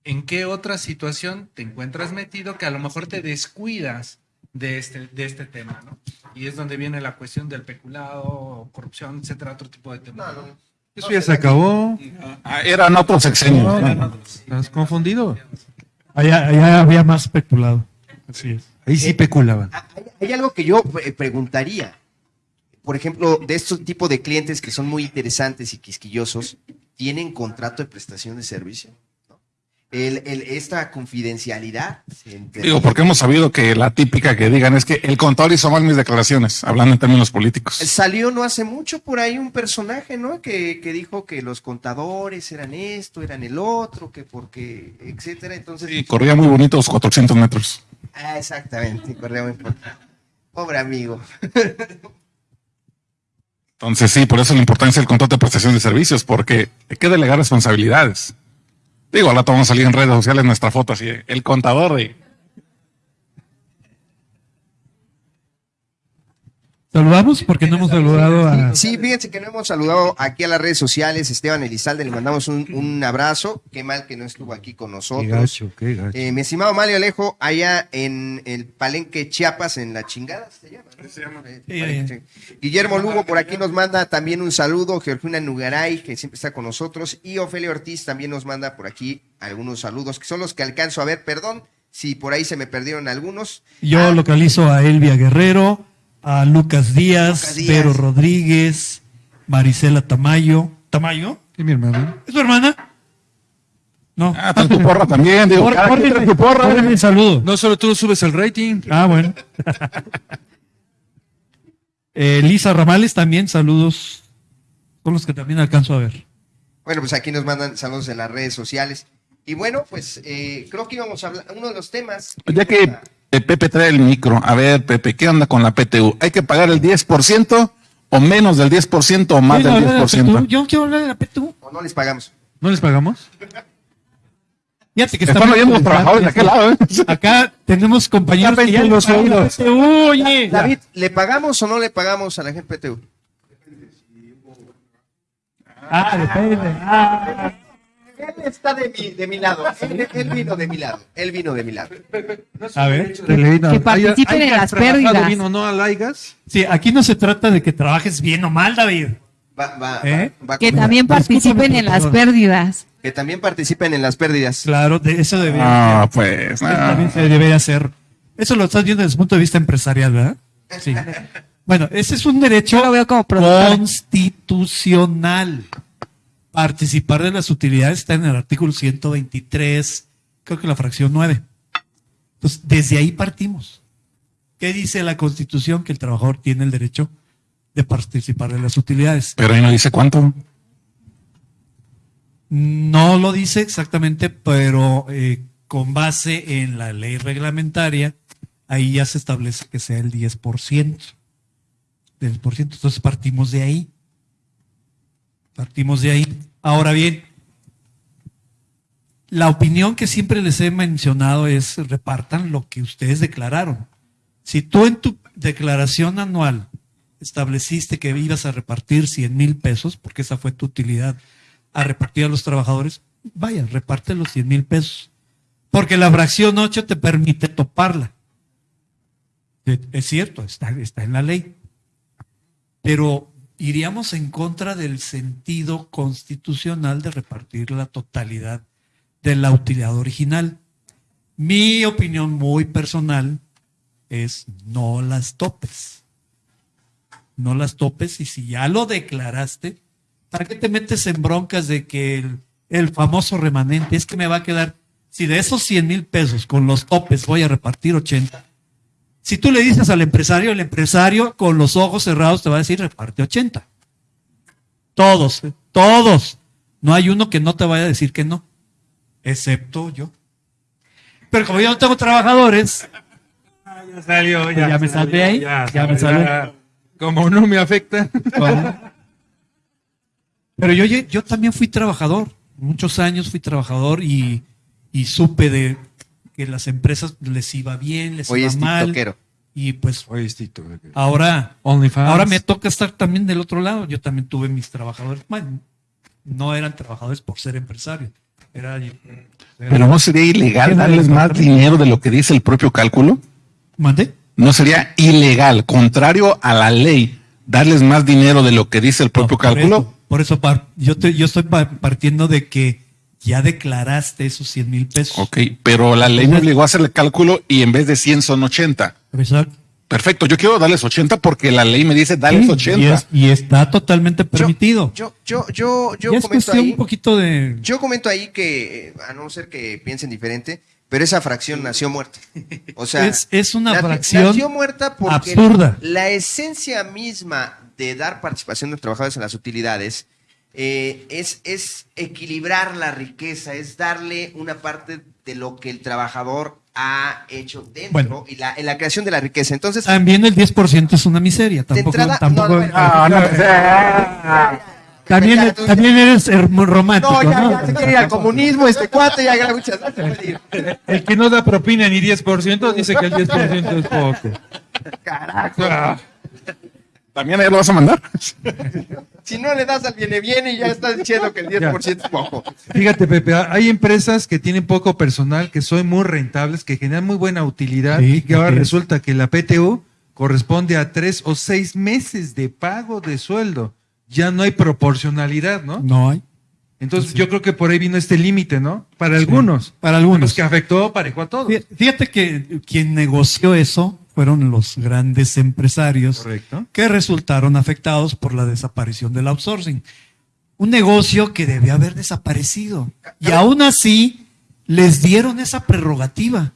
¿en qué otra situación te encuentras metido que a lo mejor te descuidas de este, de este tema, ¿no? Y es donde viene la cuestión del peculado, corrupción, etcétera, otro tipo de temas. Eso ya se acabó. Ah, Eran otros sexenios. Estás confundido. Allá, allá había más especulado. Así es. Ahí sí peculaban. Hay algo que yo eh, preguntaría. Por ejemplo, de estos tipos de clientes que son muy interesantes y quisquillosos, ¿tienen contrato de prestación de servicio? ¿No? El- el- esta confidencialidad. entre- Digo, porque hemos sabido que la típica que digan es que el contador hizo mal mis declaraciones, hablando en términos políticos. Salió no hace mucho por ahí un personaje, ¿no? Que, que dijo que los contadores eran esto, eran el otro, que porque, etcétera. Entonces. Y corría muy bonito los 400 metros. Ah, exactamente, corría muy poco. Pobre amigo. (laughs) Entonces sí, por eso la importancia del contrato de prestación de servicios, porque hay que delegar responsabilidades. Digo, ahora vamos a salir en redes sociales nuestra foto así, el contador de... Saludamos porque no hemos saludado a. Sí, fíjense que no hemos saludado aquí a las redes sociales. Esteban Elizalde, le mandamos un, un abrazo. Qué mal que no estuvo aquí con Qué nosotros. gacho, qué gacho. Eh, mi estimado Mario Alejo, allá en el Palenque Chiapas, en la chingada, ¿se llama? ¿no? Eh, Palenque. Guillermo Lugo por aquí nos manda también un saludo. Georgina Nugaray, que siempre está con nosotros. Y Ofelia Ortiz también nos manda por aquí algunos saludos, que son los que alcanzo a ver. Perdón si por ahí se me perdieron algunos. Yo localizo a Elvia Guerrero, a Lucas Díaz, Lucas Díaz. Pedro Rodríguez, Marisela Tamayo. ¿Tamayo? Sí, mi hermano. ¿Es tu hermana? No. Ah, trae tu porra también, digo, Por- cada quien córrele- trae tu porra. el saludo. No solo tú subes el rating. Ah, bueno. (laughs) Eh, Lisa Ramales también, saludos. Son los que también alcanzo a ver. Bueno, pues aquí nos mandan saludos en las redes sociales. Y bueno, pues eh, creo que íbamos a hablar, uno de los temas. Ya que eh, Pepe trae el micro, a ver, Pepe, ¿qué onda con la PTU? ¿Hay que pagar el 10% o menos del 10% o más del hablar de la PTU. 10%? Yo quiero hablar de la PTU. O no les pagamos. ¿No les pagamos? Fíjate que oyendo los trabajadores de aquel lado, ¿eh? (laughs) Acá tenemos compañeros que ya los oídos. PTU, oye. David, ¿le pagamos o no le pagamos a la gente PTU? Ah, depende. Ah. Él está de mi, de mi lado. Él, él vino de mi lado. Él vino de mi lado. A ver. Que participen ¿hay- hay en las pérdidas. bien o no a Laigas? Sí, aquí no se trata de que trabajes bien o mal, David. Va, va, ¿Eh? va- va Que también participen en las pérdidas. que también participen en las pérdidas. Claro, de eso debería Ah, pues, también se debería hacer. Eso lo estás viendo desde el punto de vista empresarial, ¿verdad? Sí. (laughs) Bueno, ese es un derecho Yo lo veo como constitucional. Participar de las utilidades está en el artículo 123, creo que la fracción 9. Entonces, desde ahí partimos. ¿Qué dice la Constitución? Que el trabajador tiene el derecho de participar de las utilidades. Pero ahí no dice cuánto. No lo dice exactamente, pero eh, con base en la ley reglamentaria, ahí ya se establece que sea el 10%. Del por ciento. Entonces partimos de ahí. Partimos de ahí. Ahora bien, la opinión que siempre les he mencionado es repartan lo que ustedes declararon. Si tú en tu declaración anual estableciste que ibas a repartir 100 mil pesos, porque esa fue tu utilidad, a repartir a los trabajadores, vaya, reparte los 100 mil pesos. Porque la fracción 8 te permite toparla. Es cierto, está, está en la ley. Pero iríamos en contra del sentido constitucional de repartir la totalidad de la utilidad original. Mi opinión muy personal es no las topes. No las topes y si ya lo declaraste, ¿para qué te metes en broncas de que el, famoso remanente es que me va a quedar, si de esos 100 mil pesos con los topes voy a repartir 80, si tú le dices al empresario, el empresario con los ojos cerrados te va a decir reparte 80. Todos, todos. No hay uno que no te vaya a decir que no, excepto yo. Pero como yo no tengo trabajadores, Ya salió, Pues ya me salvé ahí, ya me salvé. Como no me afecta. (laughs) Pero yo, yo también fui trabajador, muchos años fui trabajador y, y supe de que las empresas les iba bien, les Hoy iba es mal. tiktokero. Y pues Hoy es tiktokero. ahora, OnlyFans. ahora me toca estar también del otro lado. Yo también tuve mis trabajadores. Bueno, no eran trabajadores por ser empresario. Era, Pero no sería ilegal darles más dinero de lo que dice el propio cálculo. ¿Mande? No sería ilegal, contrario a la ley, darles más dinero de lo que dice el propio cálculo. Por eso par- yo, te- yo estoy pa- partiendo de que ya declaraste esos 100 mil pesos. Ok, pero la ley me obligó a hacer el cálculo y en vez de 100 son 80. Exacto. Perfecto, yo quiero darles 80 porque la ley me dice darles Sí, 80. Y, es- y está totalmente permitido. Yo, yo, yo, yo es comento ahí. un poquito de. Yo comento ahí que, eh, a no ser que piensen diferente, pero esa fracción nació muerta. O sea, Es- es una nació- fracción nació muerta porque absurda. la esencia misma de dar participación de los trabajadores en las utilidades eh, es, es equilibrar la riqueza, es darle una parte de lo que el trabajador ha hecho dentro Bueno. y la, en la creación de la riqueza. Entonces, También el 10% es una miseria. Tampoco. entrada- tampoco no, no, no, no, también, Ya, tú- también eres romántico. no, ya, ¿no? ya se quiere ir al comunismo, este cuate, ya ya, muchas gracias. puede ir. El que no da propina ni 10% dice que el 10% es poco. Carajo. ¿También ahí lo vas a mandar? (laughs) Si no le das al viene viene y ya estás diciendo que el 10% es poco. Fíjate, Pepe, hay empresas que tienen poco personal, que son muy rentables, que generan muy buena utilidad Sí, y que ahora es. resulta que la PTU corresponde a tres o seis meses de pago de sueldo. Ya no hay proporcionalidad, ¿no? No hay. Entonces yo creo que por ahí vino este límite, ¿no? Para algunos. Para algunos. Los que afectó parejo a todos. Fí- Fíjate que quien negoció eso fueron los grandes empresarios Correcto. que resultaron afectados por la desaparición del outsourcing. Un negocio que debía haber desaparecido. Y aún así les dieron esa prerrogativa.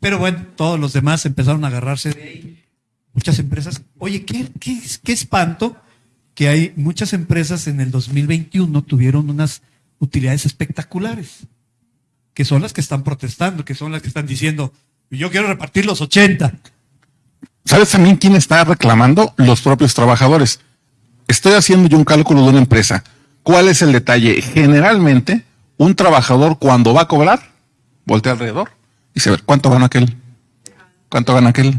Pero bueno, todos los demás empezaron a agarrarse de ahí. Muchas empresas. Oye, qué, qué, qué espanto que hay muchas empresas en el 2021 tuvieron unas utilidades espectaculares que son las que están protestando, que son las que están diciendo, yo quiero repartir los 80. ¿Sabes también quién está reclamando? Los propios trabajadores. Estoy haciendo yo un cálculo de una empresa. ¿Cuál es el detalle? Generalmente, un trabajador cuando va a cobrar, voltea alrededor y dice, a ver, ¿cuánto gana aquel? ¿Cuánto gana aquel?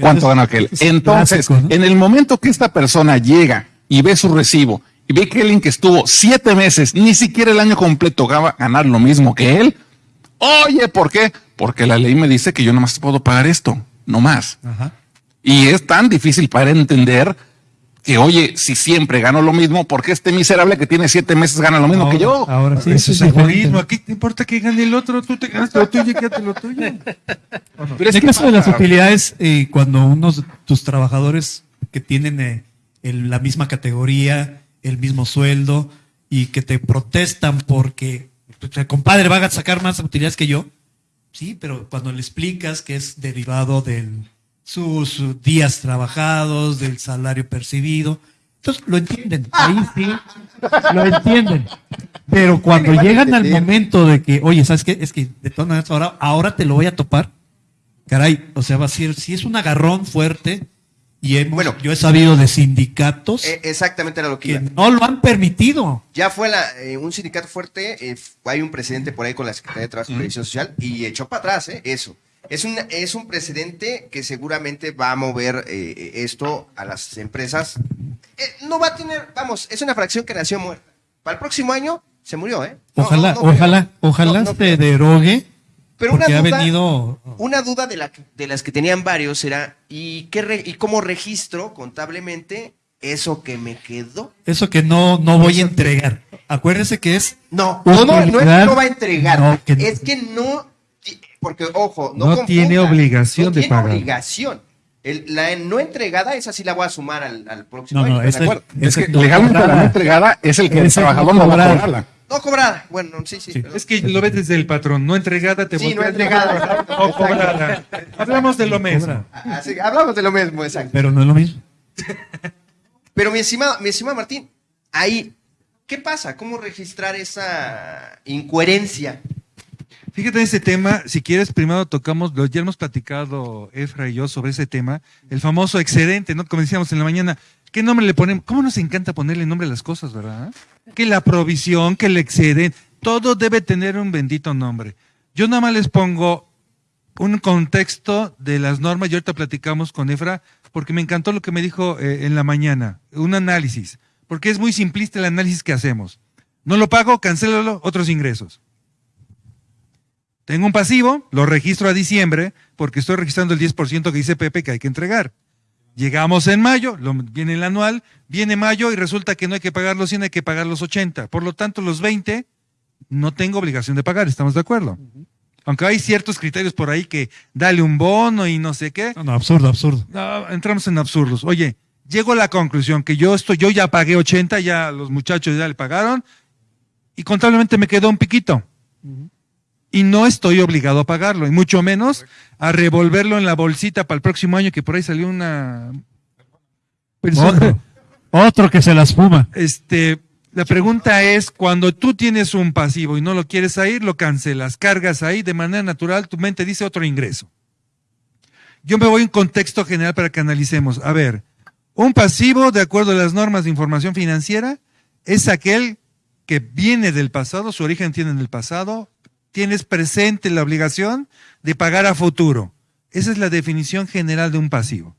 ¿Cuánto gana aquel? es Entonces, en el momento que esta persona llega y ve su recibo y ve que alguien que estuvo siete meses, ni siquiera el año completo, va a ganar lo mismo que él, oye, ¿por qué? Porque la ley me dice que yo nomás puedo pagar esto, no más. Ajá. Y es tan difícil para entender que, oye, si siempre gano lo mismo, ¿por qué este miserable que tiene siete meses gana lo mismo que yo? Ahora sí, Eso es egoísmo. Aquí te importa que gane el otro, tú te ganas lo tuyo y quédate lo tuyo. (laughs) Pero En es el que caso de las utilidades, eh, cuando unos tus trabajadores que tienen eh, el- la misma categoría, el mismo sueldo, y que te protestan porque, el compadre, va a sacar más utilidades que yo. Sí, pero cuando le explicas que es derivado de sus días trabajados, del salario percibido, entonces lo entienden. Ahí sí, lo entienden. Pero cuando llegan al momento de que, oye, ¿sabes qué? Es que de todas maneras ahora, ahora te lo voy a topar. Caray, o sea, va a ser, si es un agarrón fuerte, y hemos- yo he sabido de sindicatos Eh, exactamente era lo que, que iba. no lo han permitido. Ya fue la, eh, un sindicato fuerte, eh, hay un presidente por ahí con la Secretaría de Trabajo y Previsión Social y echó para atrás eh, eso. Es un, es un precedente que seguramente va a mover eh, esto a las empresas. Eh, no va a tener, vamos, es una fracción que nació muerta. Para el próximo año se murió, ¿eh? No, Ojalá, no, no, ojalá, ojalá se derogue. Pero una ha duda, venido. una duda de, la, de las que tenían varios era, ¿y, qué re- ¿y cómo registro contablemente eso que me quedó? Eso que no, no voy a entregar. Acuérdese que es. No, no, no, no es que no va a entregar. No, que- Es que no, porque ojo, no, No tiene obligación no de tiene pagar. obligación. El- la no entregada, esa sí la voy a sumar al, al próximo No, año. no, ¿estás esa- de acuerdo? es que legalmente la no entregada es el que el es trabajador no va a cobrarla. No cobrada, bueno, sí, sí. Es que lo ves desde el patrón, no entregada, te Sí, no entregada, No cobrada. Hablamos de lo mismo. Así, hablamos de lo mismo, exacto. Pero no es lo mismo. Pero mi estimado, mi estimado Martín, ahí, ¿qué pasa? ¿Cómo registrar esa incoherencia? Fíjate en ese tema, si quieres, primero tocamos, ya hemos platicado Efra y yo sobre ese tema, el famoso excedente, ¿no? Como decíamos en la mañana, ¿qué nombre le ponemos? ¿Cómo nos encanta ponerle nombre a las cosas, verdad? Que la provisión, que el excedente, todo debe tener un bendito nombre. Yo nada más les pongo un contexto de las normas, y ahorita platicamos con Efra, porque me encantó lo que me dijo eh, en la mañana, un análisis, porque es muy simplista el análisis que hacemos. No lo pago, cancélalo, otros ingresos. Tengo un pasivo, lo registro a diciembre, porque estoy registrando el 10% que dice Pepe que hay que entregar. Llegamos en mayo, lo- viene el anual, viene mayo y resulta que no hay que pagar los 100, hay que pagar los 80. Por lo tanto, los 20 no tengo obligación de pagar, ¿estamos de acuerdo? Aunque hay ciertos criterios por ahí que dale un bono y no sé qué. No, no, absurdo, absurdo. No, entramos en absurdos. Oye, llego a la conclusión que yo estoy, yo ya pagué 80, ya los muchachos ya le pagaron y contablemente me quedó un piquito. Y no estoy obligado a pagarlo, y mucho menos a revolverlo en la bolsita para el próximo año, que por ahí salió una persona. Otro, otro que se las fuma. Este, la pregunta es, cuando tú tienes un pasivo y no lo quieres ahí, lo cancelas, cargas ahí, de manera natural, tu mente dice otro ingreso. Yo me voy en contexto general para que analicemos. A ver, un pasivo, de acuerdo a las normas de información financiera, es aquel que viene del pasado, su origen tiene en el pasado, tienes presente la obligación de pagar a futuro. Esa es la definición general de un pasivo.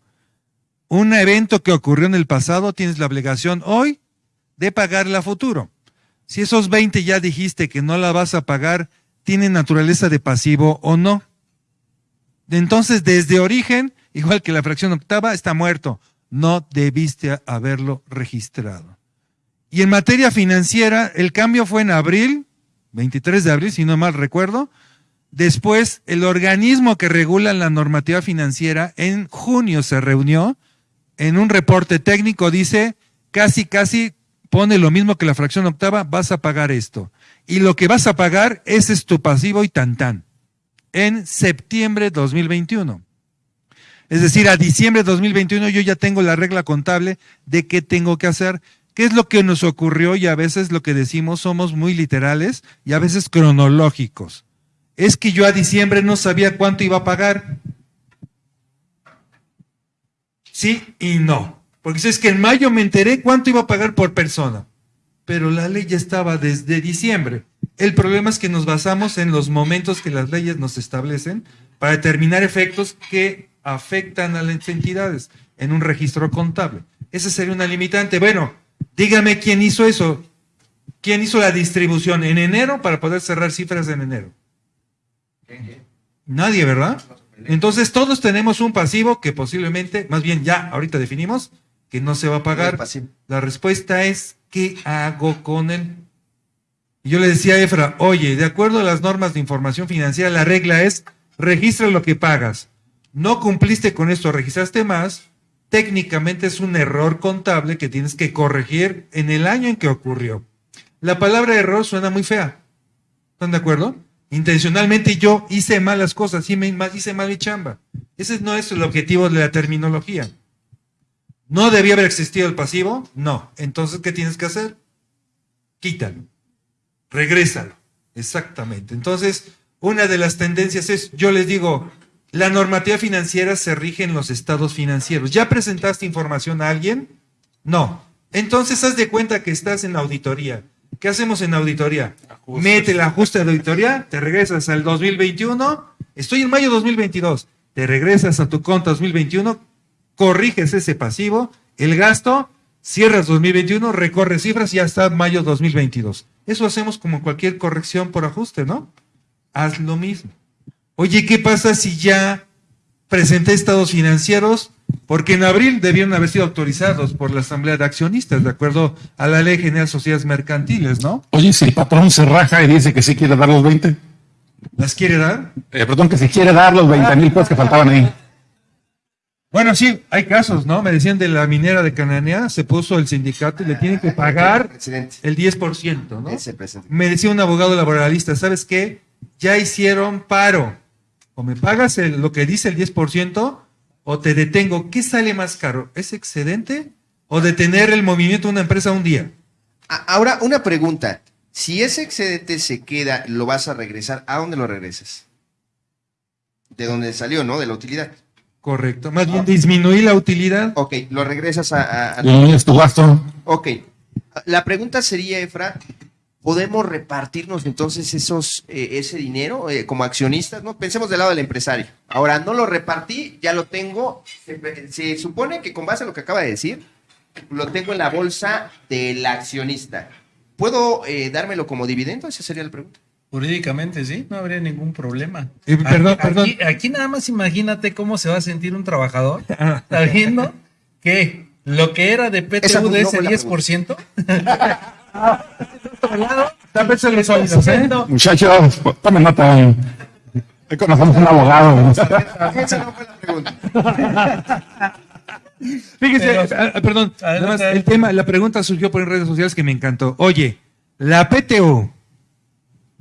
Un evento que ocurrió en el pasado, tienes la obligación hoy de pagarla a futuro. Si esos 20 ya dijiste que no la vas a pagar, ¿tienen naturaleza de pasivo o no? Entonces, desde origen, igual que la fracción octava, está muerto. No debiste haberlo registrado. Y en materia financiera, el cambio fue en abril, 23 de abril, si no mal recuerdo. Después, el organismo que regula la normativa financiera en junio se reunió. En un reporte técnico dice, casi, casi pone lo mismo que la fracción octava, vas a pagar esto. Y lo que vas a pagar, es tu pasivo y tan tan. En septiembre de 2021. Es decir, a diciembre de 2021 yo ya tengo la regla contable de qué tengo que hacer. ¿Qué es lo que nos ocurrió? Y a veces lo que decimos somos muy literales y a veces cronológicos. Es que yo a diciembre no sabía cuánto iba a pagar. Sí y no. Porque es que en mayo me enteré cuánto iba a pagar por persona. Pero la ley ya estaba desde diciembre. El problema es que nos basamos en los momentos que las leyes nos establecen para determinar efectos que afectan a las entidades en un registro contable. Esa sería una limitante. Bueno, dígame quién hizo eso. ¿Quién hizo la distribución en enero para poder cerrar cifras en enero? Nadie, ¿verdad? Entonces todos tenemos un pasivo que posiblemente, más bien ya ahorita definimos, que no se va a pagar. La respuesta es, ¿qué hago con él? Y yo le decía a Efra, oye, de acuerdo a las normas de información financiera, la regla es, registra lo que pagas. No cumpliste con esto, registraste más, técnicamente es un error contable que tienes que corregir en el año en que ocurrió. La palabra error suena muy fea. ¿Están de acuerdo? Intencionalmente yo hice malas cosas, hice mal, mi chamba. Ese no es el objetivo de la terminología. ¿No debía haber existido el pasivo? No. Entonces, ¿qué tienes que hacer? Quítalo. Regrésalo. Exactamente. Entonces, una de las tendencias es, yo les digo, la normativa financiera se rige en los estados financieros. ¿Ya presentaste información a alguien? No. Entonces, haz de cuenta que estás en auditoría. ¿Qué hacemos en auditoría? Mete el ajuste de auditoría, te regresas al 2021, estoy en mayo 2022, te regresas a tu cuenta 2021, corriges ese pasivo, el gasto, cierras 2021, recorres cifras y ya está mayo 2022. Eso hacemos como cualquier corrección por ajuste, ¿no? Haz lo mismo. Oye, ¿qué pasa si ya presenté estados financieros? Porque en abril debieron haber sido autorizados por la Asamblea de Accionistas, de acuerdo a la Ley General de Sociedades Mercantiles, ¿no? Oye, si el patrón se raja y dice que sí quiere dar los 20. ¿Las quiere dar? Eh, perdón, que si quiere dar los 20 mil pesos que faltaban ahí. Bueno, sí, hay casos, ¿no? Me decían de la minera de Cananea, se puso el sindicato y le tienen que pagar el 10%, ¿no? Ese presidente. Me decía un abogado laboralista, ¿sabes qué? Ya hicieron paro. O me pagas el- lo que dice el 10% o te detengo. ¿Qué sale más caro? ¿Es excedente o detener el movimiento de una empresa un día? Ahora, una pregunta. Si ese excedente se queda, lo vas a regresar, ¿a dónde lo regresas? De donde salió, ¿no? De la utilidad. Correcto. Más bien disminuir la utilidad. Ok, lo regresas a... a- a- Disminuyes tu gasto. Ok. La pregunta sería, Efra, ¿podemos repartirnos entonces esos, eh, ese dinero eh, como accionistas? ¿no? Pensemos del lado del empresario. Ahora, no lo repartí, ya lo tengo. Se, se supone que con base a lo que acaba de decir, lo tengo en la bolsa del accionista. ¿Puedo eh, dármelo como dividendo? Esa sería la pregunta. Jurídicamente, sí, no habría ningún problema. Perdón, aquí, perdón. Aquí, aquí nada más imagínate cómo se va a sentir un trabajador (laughs) sabiendo que lo que era de PTU de ese la 10%. (laughs) Tal vez se les olvidó, ¿eh? Muchachos, tomen nota. Ahí conocemos un abogado. Esa no fue la pregunta. Fíjese, Pero- ah, ah, perdón, el tema, la pregunta surgió por redes sociales que me encantó. Oye, la PTU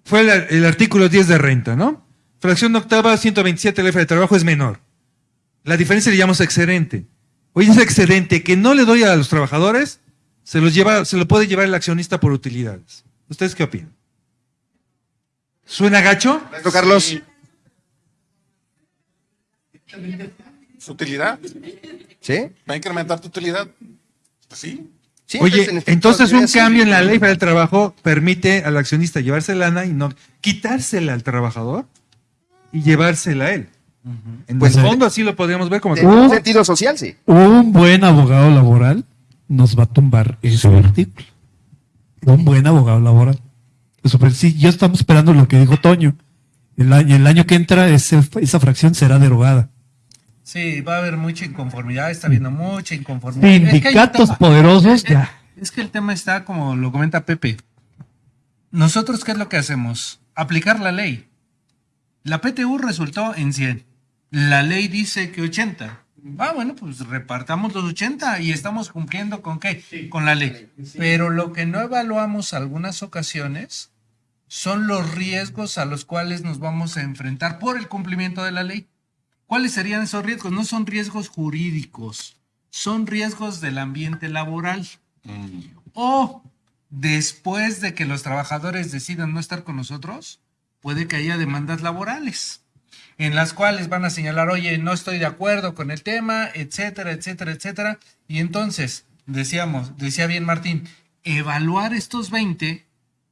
fue el, el artículo 10 de renta, ¿no? Fracción octava, 127 el F de trabajo es menor. La diferencia le llamamos excedente. Oye, ese excedente que no le doy a los trabajadores, se los lleva, se lo puede llevar el accionista por utilidades. ¿Ustedes qué opinan? ¿Suena gacho? Maestro Carlos. ¿Su utilidad? ¿Sí? ¿Va a incrementar tu utilidad? Pues sí. Sí, Oye, en efecto, entonces un cambio en la ley federal del trabajo permite al accionista llevarse lana y no quitársela al trabajador y llevársela a él. En Pues, el fondo así lo podríamos ver como En un sentido social, sí. Un buen abogado laboral nos va a tumbar ese artículo. Un buen abogado laboral. Eso, pues, sí, ya estamos esperando lo que dijo Toño. El año, el año que entra ese- esa fracción será derogada. Sí, va a haber mucha inconformidad, está habiendo mucha inconformidad. Es que Sindicatos poderosos, es ya. Es que el tema está como lo comenta Pepe. Nosotros, ¿qué es lo que hacemos? Aplicar la ley. La PTU resultó en 100. La ley dice que 80. Ah, bueno, pues repartamos los 80 y estamos cumpliendo con qué? Con la ley. Pero lo que no evaluamos algunas ocasiones son los riesgos a los cuales nos vamos a enfrentar por el cumplimiento de la ley. ¿Cuáles serían esos riesgos? No son riesgos jurídicos, son riesgos del ambiente laboral. O después de que los trabajadores decidan no estar con nosotros, puede que haya demandas laborales en las cuales van a señalar, oye, no estoy de acuerdo con el tema, etcétera, etcétera, etcétera. Y entonces, decíamos, decía bien Martín, evaluar estos 20,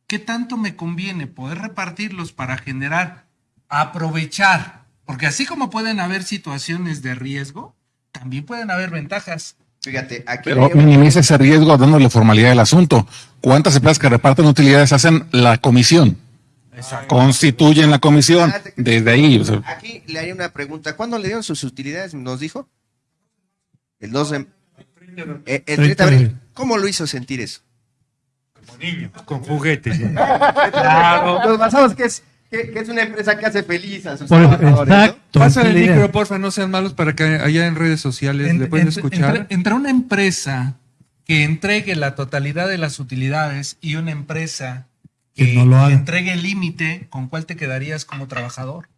¿qué tanto me conviene poder repartirlos para generar, aprovechar? Porque así como pueden haber situaciones de riesgo, también pueden haber ventajas. Fíjate, aquí Pero hay- minimiza ese riesgo dándole formalidad al asunto. ¿Cuántas empresas que reparten utilidades hacen la comisión? Constituyen la comisión. Desde ahí. o sea, Aquí le haría una pregunta. ¿Cuándo le dieron sus utilidades? ¿Nos dijo? El 2 de... Eh, el 30 de abril. ¿Cómo lo hizo sentir eso? Como niño, con juguetes. (laughs) Nos basamos que es, que, que es una empresa que hace feliz a sus Por- trabajadores, ¿no? exacto. Pásale el micro, porfa, no sean malos para que allá en redes sociales En- le pueden entre- escuchar. Entre, entre una empresa que entregue la totalidad de las utilidades y una empresa Que que, no lo haga. entregue el límite, ¿con cuál te quedarías como trabajador?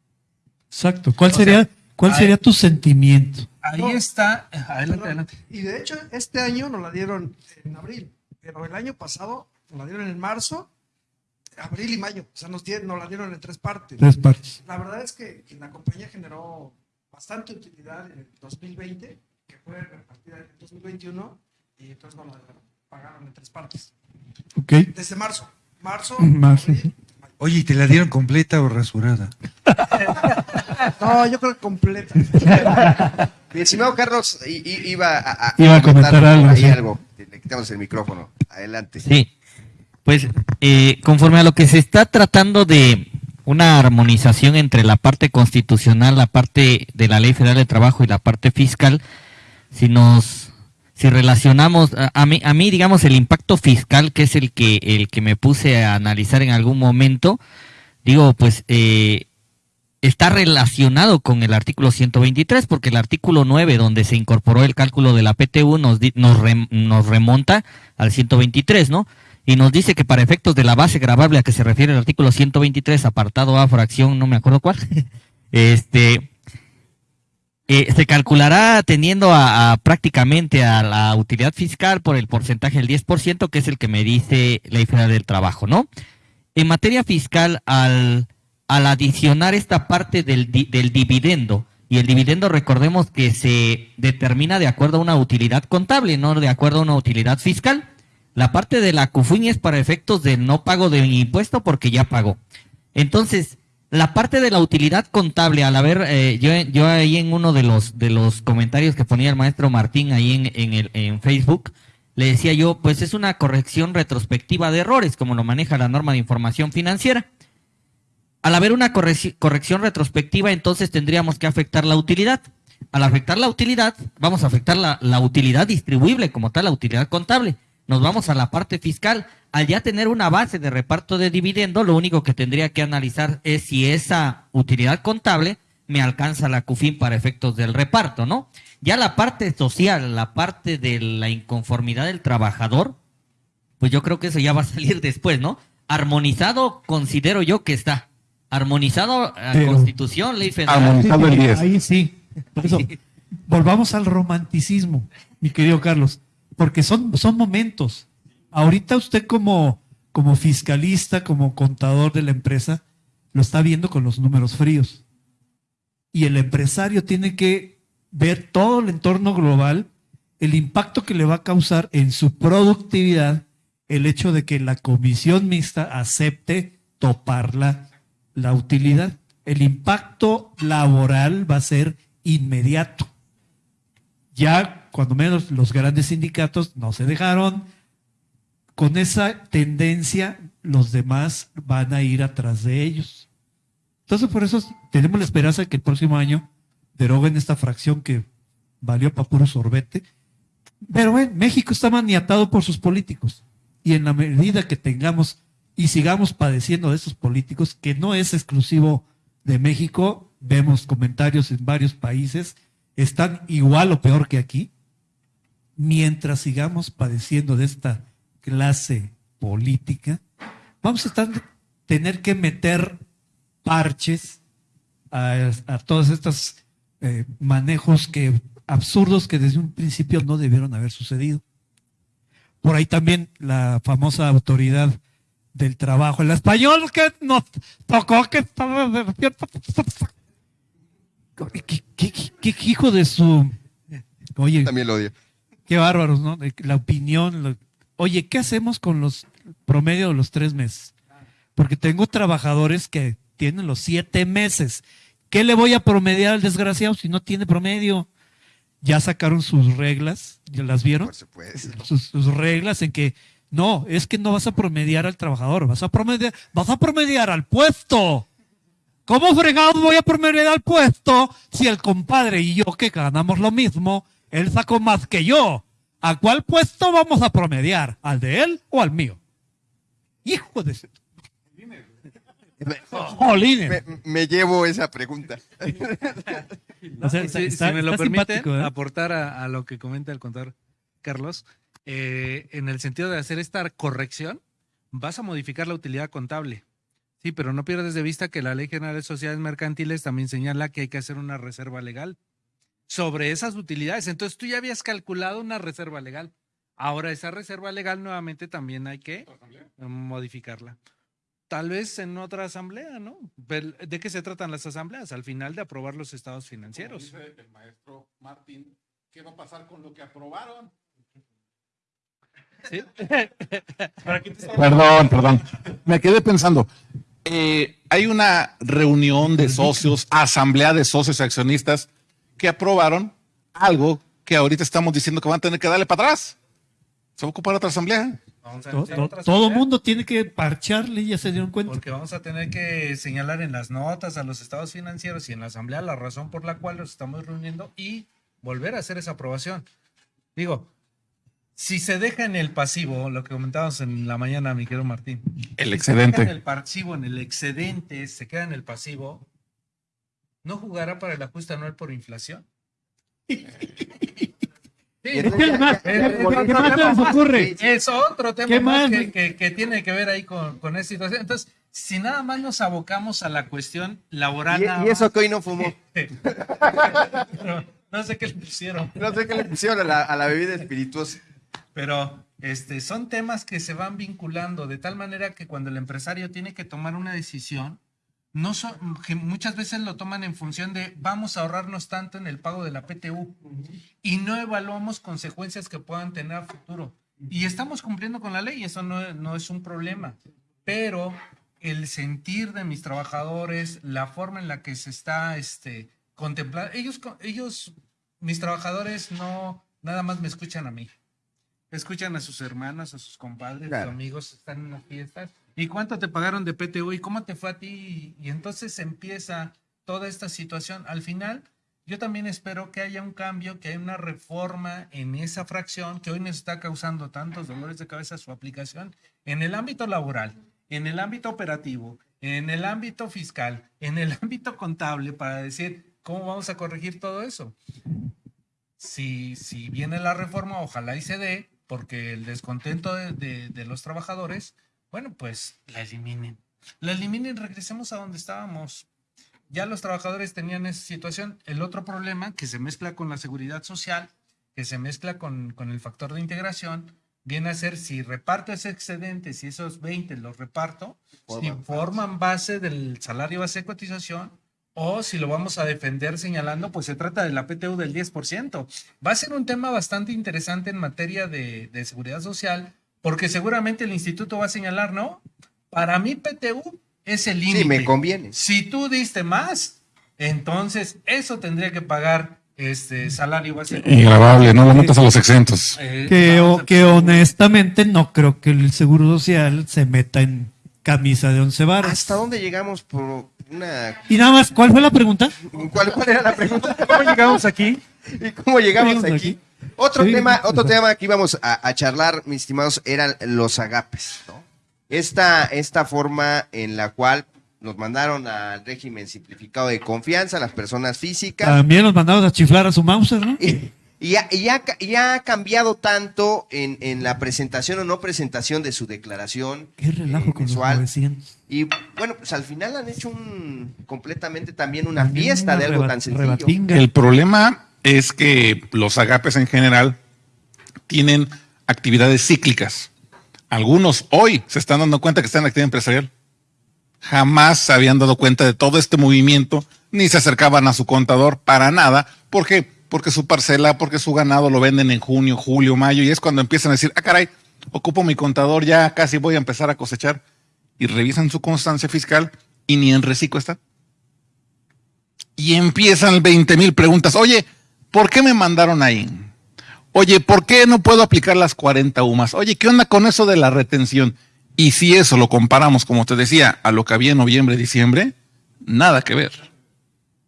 Exacto. ¿Cuál O sería, sea, cuál ahí- sería tu sentimiento? Ahí No. está. Adelante, adelante. Y de hecho, este año nos la dieron en abril, pero el año pasado nos la dieron en marzo, abril y mayo. O sea, nos, dieron, nos la dieron en tres partes. Tres partes. La verdad es que, que la compañía generó bastante utilidad en el 2020, que fue repartida en el 2021, y entonces nos la pagaron en tres partes. Ok. Desde marzo. Marzo. Marzo. Oye, ¿y te la dieron completa o rasurada? (laughs) No, yo creo que completa. Mi estimado Carlos i- i- iba a, Iba a comentar algo, ahí sí. algo. Le quitamos el micrófono. Adelante. Sí, pues eh, conforme a lo que se está tratando de una armonización entre la parte constitucional, la parte de la Ley Federal de Trabajo y la parte fiscal, si nos si relacionamos a, mí a mí digamos el impacto fiscal que es el que el que me puse a analizar en algún momento, digo pues eh, está relacionado con el artículo 123 porque el artículo 9 donde se incorporó el cálculo de la PTU nos, nos, rem- nos remonta al 123, ¿no? Y nos dice que para efectos de la base gravable a que se refiere el artículo 123, apartado A, fracción, no me acuerdo cuál, (laughs) este, eh, se calculará atendiendo a, prácticamente a la utilidad fiscal por el porcentaje del 10%, que es el que me dice Ley Federal del Trabajo, ¿no? En materia fiscal, al, al adicionar esta parte del, del dividendo, y el dividendo recordemos que se determina de acuerdo a una utilidad contable, no de acuerdo a una utilidad fiscal. La parte de la CUFUIN es para efectos de no pago de impuesto porque ya pagó. Entonces, la parte de la utilidad contable, al haber, eh, yo, yo ahí en uno de los, de los comentarios que ponía el maestro Martín ahí en, en, el, en Facebook, le decía yo, pues es una corrección retrospectiva de errores, como lo maneja la norma de información financiera. Al haber una corrección retrospectiva, entonces tendríamos que afectar la utilidad. Al afectar la utilidad, vamos a afectar la, la utilidad distribuible como tal, la utilidad contable. Nos vamos a la parte fiscal. Al ya tener una base de reparto de dividendo, lo único que tendría que analizar es si esa utilidad contable me alcanza la CUFIN para efectos del reparto, ¿no? Ya la parte social, la parte de la inconformidad del trabajador, pues yo creo que eso ya va a salir (laughs) después, ¿no? Armonizado considero yo que está. Armonizado a Pero- Constitución, Ley Federal. Sí, Ahí sí. Por eso, (laughs) volvamos al romanticismo, mi querido Carlos, porque son, son momentos. Ahorita usted como, como fiscalista, como contador de la empresa, lo está viendo con los números fríos. Y el empresario tiene que ver todo el entorno global, el impacto que le va a causar en su productividad el hecho de que la comisión mixta acepte toparla la utilidad. El impacto laboral va a ser inmediato. Ya, cuando menos, los grandes sindicatos no se dejaron. Con esa tendencia, los demás van a ir atrás de ellos. Entonces, por eso tenemos la esperanza de que el próximo año deroguen esta fracción que valió para puro sorbete. Pero bueno, México está maniatado por sus políticos. Y en la medida que tengamos y sigamos padeciendo de esos políticos, que no es exclusivo de México, vemos comentarios en varios países, están igual o peor que aquí. Mientras sigamos padeciendo de esta clase política, vamos a tener que meter parches a, a todos estos eh, manejos que absurdos que desde un principio no debieron haber sucedido. Por ahí también la famosa autoridad del trabajo, el español que nos tocó que estaba ¿Qué, qué- qué- hijo de su... También lo odio. Qué bárbaros, ¿no? La opinión. lo- Oye, ¿qué hacemos con los promedio de los tres meses? Porque tengo trabajadores que tienen los siete meses. ¿Qué le voy a promediar al desgraciado si no tiene promedio? Ya sacaron sus reglas, ¿ya las vieron? Sus, sus reglas en que no, es que no vas a promediar al trabajador, vas a promediar, vas a promediar al puesto. ¿Cómo fregado voy a promediar al puesto si el compadre y yo que ganamos lo mismo, él sacó más que yo? ¿A cuál puesto vamos a promediar? ¿Al de él o al mío? Hijo de... (laughs) Me, me llevo esa pregunta. (laughs) O sea, si, está- si me lo está permite simpático, ¿eh? aportar a, a lo que comenta el contador Carlos, eh, en el sentido de hacer esta corrección, vas a modificar la utilidad contable. Sí, pero no pierdas de vista que la Ley General de Sociedades Mercantiles también señala que hay que hacer una reserva legal sobre esas utilidades. Entonces tú ya habías calculado una reserva legal. Ahora esa reserva legal nuevamente también hay que modificarla. Tal vez en otra asamblea, ¿no? ¿De qué se tratan las asambleas? Al final de aprobar los estados financieros. Como dice el maestro Martín, ¿qué va a pasar con lo que aprobaron? ¿Sí? Perdón, perdón. Me quedé pensando. eh, hay una reunión de socios, asamblea de socios y accionistas que aprobaron algo que ahorita estamos diciendo que van a tener que darle para atrás. Se va a ocupar otra asamblea. Vamos a To- hacer to- otra todo asamblea. mundo tiene que parcharle, ya se dieron cuenta. Porque vamos a tener que señalar en las notas a los estados financieros y en la asamblea la razón por la cual los estamos reuniendo y volver a hacer esa aprobación. Digo, si se deja en el pasivo, lo que comentábamos en la mañana, mi querido Martín. El si excedente. Se deja en el pasivo, en el excedente, se queda en el pasivo, ¿no jugará para el ajuste anual por inflación? (laughs) Sí. ¿Qué más? ¿Qué- qué más se les ocurre? Es otro tema ¿Qué más que, que- que tiene que ver ahí con, con esta situación. Entonces, si nada más nos abocamos a la cuestión laboral. Y, y eso que hoy no fumó. (laughs) no sé qué le pusieron. No sé qué le pusieron a la, a la bebida espirituosa. Pero este, son temas que se van vinculando de tal manera que cuando el empresario tiene que tomar una decisión, no son- que muchas veces lo toman en función de vamos a ahorrarnos tanto en el pago de la PTU y no evaluamos consecuencias que puedan tener a futuro. Y estamos cumpliendo con la ley, eso no, no es un problema. Pero el sentir de mis trabajadores, la forma en la que se está este, contemplando, ellos, ellos, mis trabajadores no nada más me escuchan a mí. Escuchan a sus hermanas, a sus compadres, Claro. sus amigos, están en las fiestas. ¿Y cuánto te pagaron de PTU? ¿Y cómo te fue a ti? Y entonces empieza toda esta situación. Al final, yo también espero que haya un cambio, que haya una reforma en esa fracción que hoy nos está causando tantos dolores de cabeza su aplicación en el ámbito laboral, en el ámbito operativo, en el ámbito fiscal, en el (laughs) ámbito contable, para decir cómo vamos a corregir todo eso. Si, si viene la reforma, ojalá y se dé, porque el descontento de, de- de los trabajadores, bueno, pues la eliminen. La eliminen regresemos a donde estábamos. Ya los trabajadores tenían esa situación. El otro problema que se mezcla con la seguridad social, que se mezcla con, con el factor de integración, viene a ser si reparto ese excedente, si esos 20 los reparto, si Forman forman base del salario base de cotización o si lo vamos a defender señalando, pues se trata de la PTU del 10%. Va a ser un tema bastante interesante en materia de, de seguridad social, porque seguramente el instituto va a señalar, ¿no? Para mí PTU es el límite. Sí, me conviene. Si tú diste más, entonces eso tendría que pagar este salario base. Ingravable, no lo metas a los exentos. Eh, Que, o- que honestamente no creo que el Seguro Social se meta en camisa de once varas. ¿Hasta dónde llegamos por una... Y nada más, ¿cuál fue la pregunta? ¿Cuál, cuál era la pregunta? ¿Cómo llegamos aquí? ¿Y cómo llegamos ¿Cómo llegamos aquí? aquí? Otro Sí, tema, otro tema que íbamos a, a charlar, mis estimados, eran los agapes, ¿no? Esta, esta forma en la cual nos mandaron al régimen simplificado de confianza, las personas físicas, También los mandamos a chiflar a su Mauser, ¿no? y, y ha, y ha ca- y ha cambiado tanto en, en la presentación o no presentación de su declaración Qué relajo con los mensual. 900. Y bueno, pues al final han hecho un completamente también una También fiesta una de algo tan sencillo. rebatinga. El problema es que los agapes en general tienen actividades cíclicas. Algunos hoy se están dando cuenta que están en actividad empresarial. Jamás se habían dado cuenta de todo este movimiento, ni se acercaban a su contador para nada. ¿Por qué? Porque su parcela, porque su ganado lo venden en junio, julio, mayo, y es cuando empiezan a decir, ah, caray, ocupo mi contador, ya casi voy a empezar a cosechar. Y revisan su constancia fiscal y ni en reciclo está y empiezan 20 mil preguntas. Oye, ¿por qué me mandaron ahí? Oye, ¿por qué no puedo aplicar las 40 UMAS? Oye, ¿qué onda con eso de la retención? Y si eso lo comparamos, como te decía, a lo que había en noviembre, diciembre, nada que ver.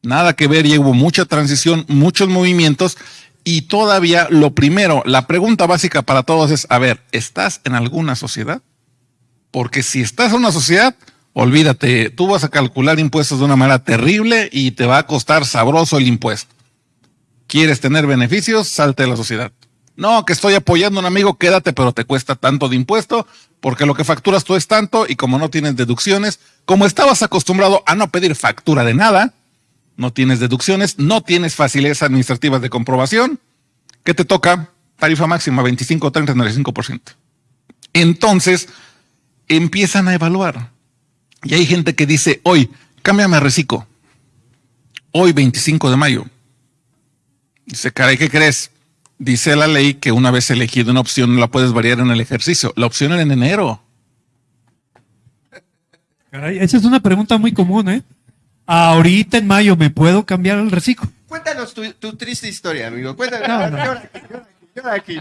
Nada que ver y hubo mucha transición, muchos movimientos y todavía lo primero, la pregunta básica para todos es, a ver, ¿estás en alguna sociedad? Porque si estás en una sociedad, olvídate, tú vas a calcular impuestos de una manera terrible y te va a costar sabroso el impuesto. ¿Quieres tener beneficios? Salte de la sociedad. No, que estoy apoyando a un amigo, quédate, pero te cuesta tanto de impuesto, porque lo que facturas tú es tanto y como no tienes deducciones, como estabas acostumbrado a no pedir factura de nada, no tienes deducciones, no tienes facilidades administrativas de comprobación, ¿qué te toca? Tarifa máxima 25, 30, 95%. Entonces, empiezan a evaluar. Y hay gente que dice, hoy, cámbiame a reciclo. Hoy, 25 de mayo. Dice, caray, ¿qué crees? Dice la ley que una vez elegida una opción no la puedes variar en el ejercicio. La opción era en enero. Caray, esa es una pregunta muy común, ¿eh? Ahorita en mayo, ¿me puedo cambiar el reciclo? Cuéntanos tu, tu triste historia, amigo. Cuéntanos. No, no. Llora aquí, llora aquí, llora aquí.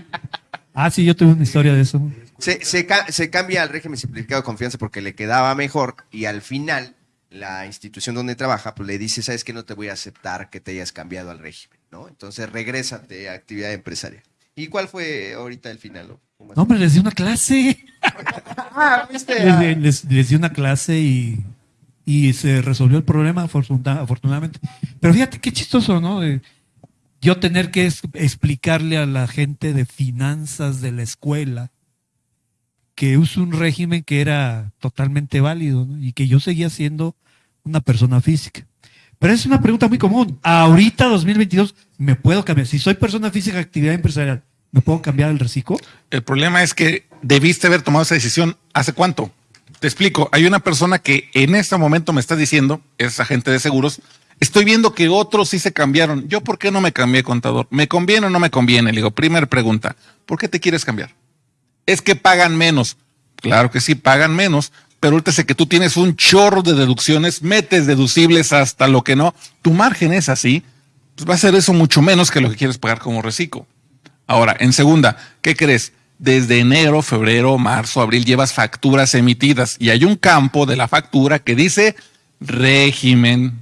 Ah, sí, yo tuve una historia de eso. Se, se cambia al régimen simplificado de confianza porque le quedaba mejor y al final la institución donde trabaja pues le dice, sabes que no te voy a aceptar que te hayas cambiado al régimen, ¿no? Entonces regrésate a actividad empresaria. ¿Y cuál fue ahorita el final? No, hombre, les di una clase. (laughs) Ah, ¿viste? Les, di- les- les di una clase y, y se resolvió el problema afortuna- afortunadamente. Pero fíjate qué chistoso, ¿no? Yo tener que es- explicarle a la gente de finanzas de la escuela que uso un régimen que era totalmente válido ¿no? y que yo seguía siendo una persona física. Pero es una pregunta muy común. Ahorita, 2022, ¿me puedo cambiar? Si soy persona física, actividad empresarial, ¿me puedo cambiar el reciclo? El problema es que debiste haber tomado esa decisión hace cuánto. Te explico, hay una persona que en este momento me está diciendo, es agente de seguros, estoy viendo que otros sí se cambiaron. ¿Yo por qué no me cambié, contador? ¿Me conviene o no me conviene? Le digo, primera pregunta, ¿por qué te quieres cambiar? Es que pagan menos. Claro que sí, pagan menos, pero ahorita sé que tú tienes un chorro de deducciones, metes deducibles hasta lo que no. Tu margen es así, pues va a ser eso mucho menos que lo que quieres pagar como reciclo. Ahora, en segunda, ¿qué crees? Desde enero, febrero, marzo, abril llevas facturas emitidas y hay un campo de la factura que dice régimen.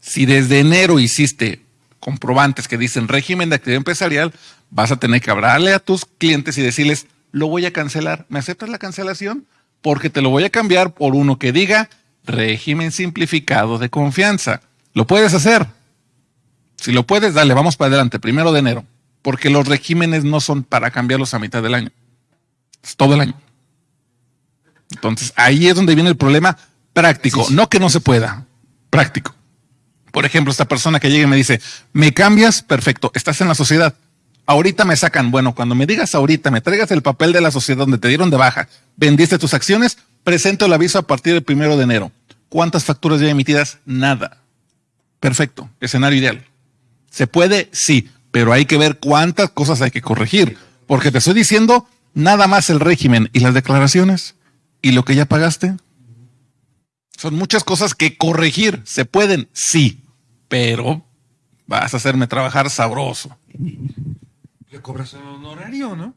Si desde enero hiciste comprobantes que dicen régimen de actividad empresarial, vas a tener que hablarle a tus clientes y decirles, lo voy a cancelar. ¿Me aceptas la cancelación? Porque te lo voy a cambiar por uno que diga régimen simplificado de confianza. ¿Lo puedes hacer? Si lo puedes, dale, vamos para adelante, primero de enero. Porque los regímenes no son para cambiarlos a mitad del año. Es todo el año. Entonces, ahí es donde viene el problema práctico. No que no se pueda, práctico. Por ejemplo, esta persona que llega y me dice, ¿me cambias? Perfecto, estás en la sociedad. Ahorita me sacan, bueno, cuando me digas ahorita, me traigas el papel de la sociedad donde te dieron de baja, vendiste tus acciones, presento el aviso a partir del primero de enero. ¿Cuántas facturas ya emitidas? Nada. Perfecto, escenario ideal. ¿Se puede? Sí, pero hay que ver cuántas cosas hay que corregir, porque te estoy diciendo nada más el régimen y las declaraciones y lo que ya pagaste. Son muchas cosas que corregir. ¿Se pueden? Sí, pero vas a hacerme trabajar sabroso. Le cobras un honorario, ¿no?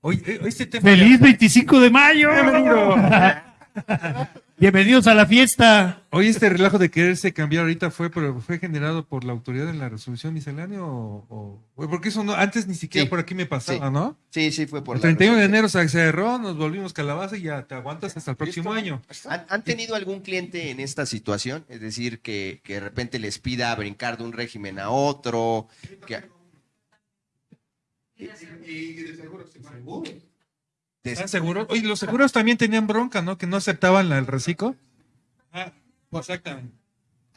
Hoy, eh, este tema ¡Feliz 25 de mayo! Bienvenido. (laughs) Bienvenidos a la fiesta. Hoy este relajo de quererse cambiar ahorita fue pero fue generado por la autoridad en la resolución miscelánea o, porque eso no antes ni siquiera Sí. por aquí me pasaba, Sí. ¿no? Sí, sí, fue por El la 31 de resolución. enero se cerró, nos volvimos calabaza y ya te aguantas hasta el próximo año. ¿Han, han tenido algún cliente en esta situación? Es decir, que, que de repente les pida brincar de un régimen a otro. que- ¿Están seguros? Oye, los seguros también tenían bronca, ¿no? Que no aceptaban el reciclo. Ah, exactamente.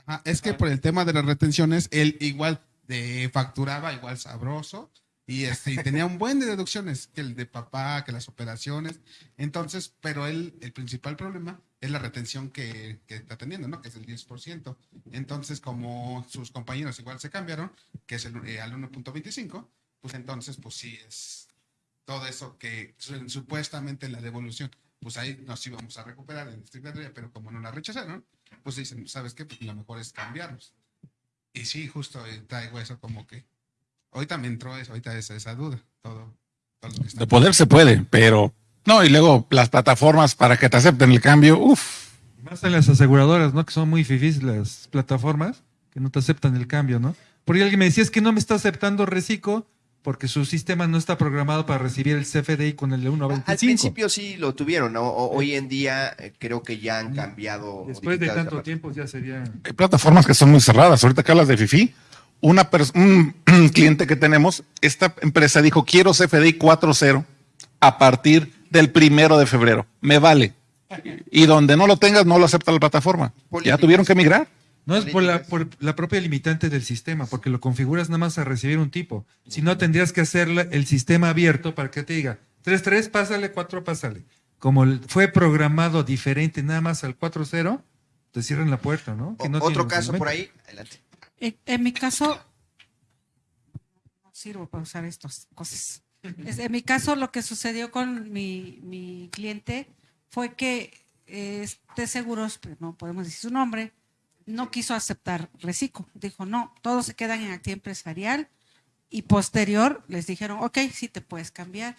Ajá, es que por el tema de las retenciones, él igual de facturaba igual sabroso y, este, y tenía un buen de deducciones, que el de papá, que las operaciones. Entonces, pero él, el principal problema es la retención que, que está teniendo, ¿no? Que es el 10%. Entonces, como sus compañeros igual se cambiaron, que es el, eh, al 1.25, pues entonces, pues sí es todo eso que su- supuestamente en la devolución, pues ahí nos íbamos a recuperar en estricta pero como no la rechazaron, pues dicen, ¿sabes qué? Pues lo mejor es cambiarlos. Y sí, justo eh, traigo eso como que, ahorita me entró eso, ahorita esa, esa duda, todo, todo lo que está De poder se puede, pero no, y luego las plataformas para que te acepten el cambio, uff. Más en las aseguradoras, ¿no? Que son muy fifís las plataformas, que no te aceptan el cambio, ¿no? Porque alguien me decía, es que no me está aceptando reciclo porque su sistema no está programado para recibir el CFDI con el de Al 1.25. principio sí lo tuvieron, ¿no? O- hoy en día eh, creo que ya han cambiado. Después de tanto tiempo ya sería... Hay plataformas que son muy cerradas. Ahorita que hablas de FIFI, una un (clears throat) cliente que tenemos, esta empresa dijo, quiero CFDI 4.0 a partir del primero de febrero. Me vale. Y donde no lo tengas, no lo acepta la plataforma. Ya tuvieron que migrar. No es por la, por la propia limitante del sistema, porque lo configuras nada más a recibir un tipo. Si no, tendrías que hacer el sistema abierto para que te diga 3.3, pásale, 4, pásale. Como fue programado diferente nada más al 4.0, te cierran la puerta, ¿no? Que no Otro caso por ahí. Adelante. En, en mi caso, no sirvo para usar estas cosas. En mi caso, lo que sucedió con mi, mi cliente fue que eh, este seguros, pues, no podemos decir su nombre, no quiso aceptar reciclo. Dijo, no, todos se quedan en actividad empresarial y posterior les dijeron, ok, sí te puedes cambiar.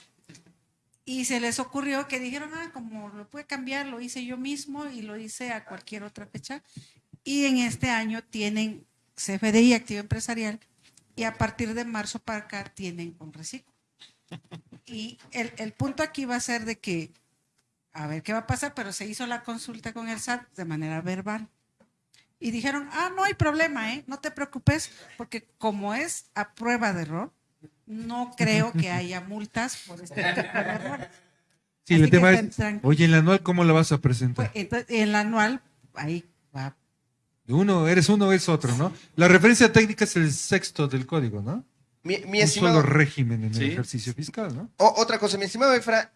Y se les ocurrió que dijeron, ah, como lo puede cambiar, lo hice yo mismo y lo hice a cualquier otra fecha. Y en este año tienen CFDI, activo empresarial, y a partir de marzo para acá tienen un reciclo. Y el, el punto aquí va a ser de que, a ver qué va a pasar, pero se hizo la consulta con el SAT de manera verbal. Y dijeron, ah, no hay problema, ¿eh? no te preocupes, porque como es a prueba de error, no creo que haya multas por este tipo de errores. Sí, Así el tema es, oye, el anual, ¿cómo lo vas a presentar? Entonces, en la anual, ahí va. Uno, eres uno o es otro, ¿no? La referencia técnica es el sexto del código, ¿no? Mi, mi Un estimado- solo régimen en Sí. el ejercicio fiscal, ¿no? O- otra cosa, mi estimado Efra,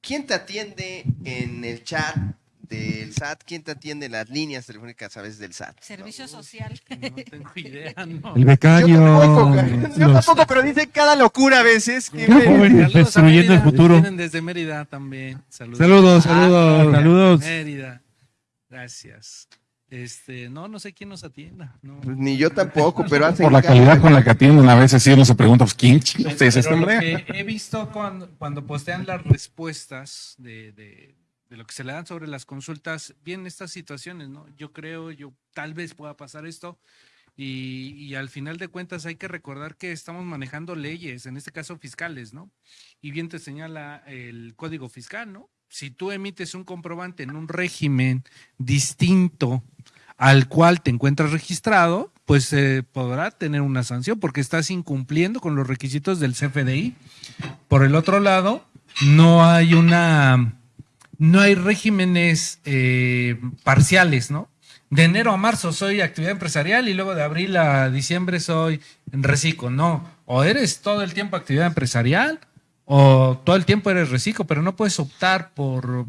¿quién te atiende en el chat del SAT? ¿Quién te atiende en las líneas telefónicas a veces del SAT? Servicio social. No tengo (laughs) idea, no. El becario. Yo tampoco, (laughs) yo tampoco, pero dice cada locura a veces. que- (laughs) Saludos a destruyendo el futuro. Vienen desde Mérida también. Saludos. Saludos, saludos, saludos. Mérida. Gracias. Este, no, no sé quién nos atienda. No. Pues ni yo tampoco, pero hacen Por la calidad con la que atienden, a veces sí uno se pregunta, pues, ¿quién es este hombre? he visto cuando, cuando postean las respuestas de, de- de lo que se le dan sobre las consultas, vienen estas situaciones, ¿no? Yo creo, yo tal vez pueda pasar esto. Y, y al final de cuentas hay que recordar que estamos manejando leyes, en este caso fiscales, ¿no? Y bien te señala el código fiscal, ¿no? Si tú emites un comprobante en un régimen distinto al cual te encuentras registrado, pues eh, podrá tener una sanción porque estás incumpliendo con los requisitos del CFDI. Por el otro lado, no hay una, no hay regímenes eh, parciales, ¿no? De enero a marzo soy actividad empresarial y luego de abril a diciembre soy reciclo. No, o eres todo el tiempo actividad empresarial o todo el tiempo eres reciclo, pero no puedes optar por,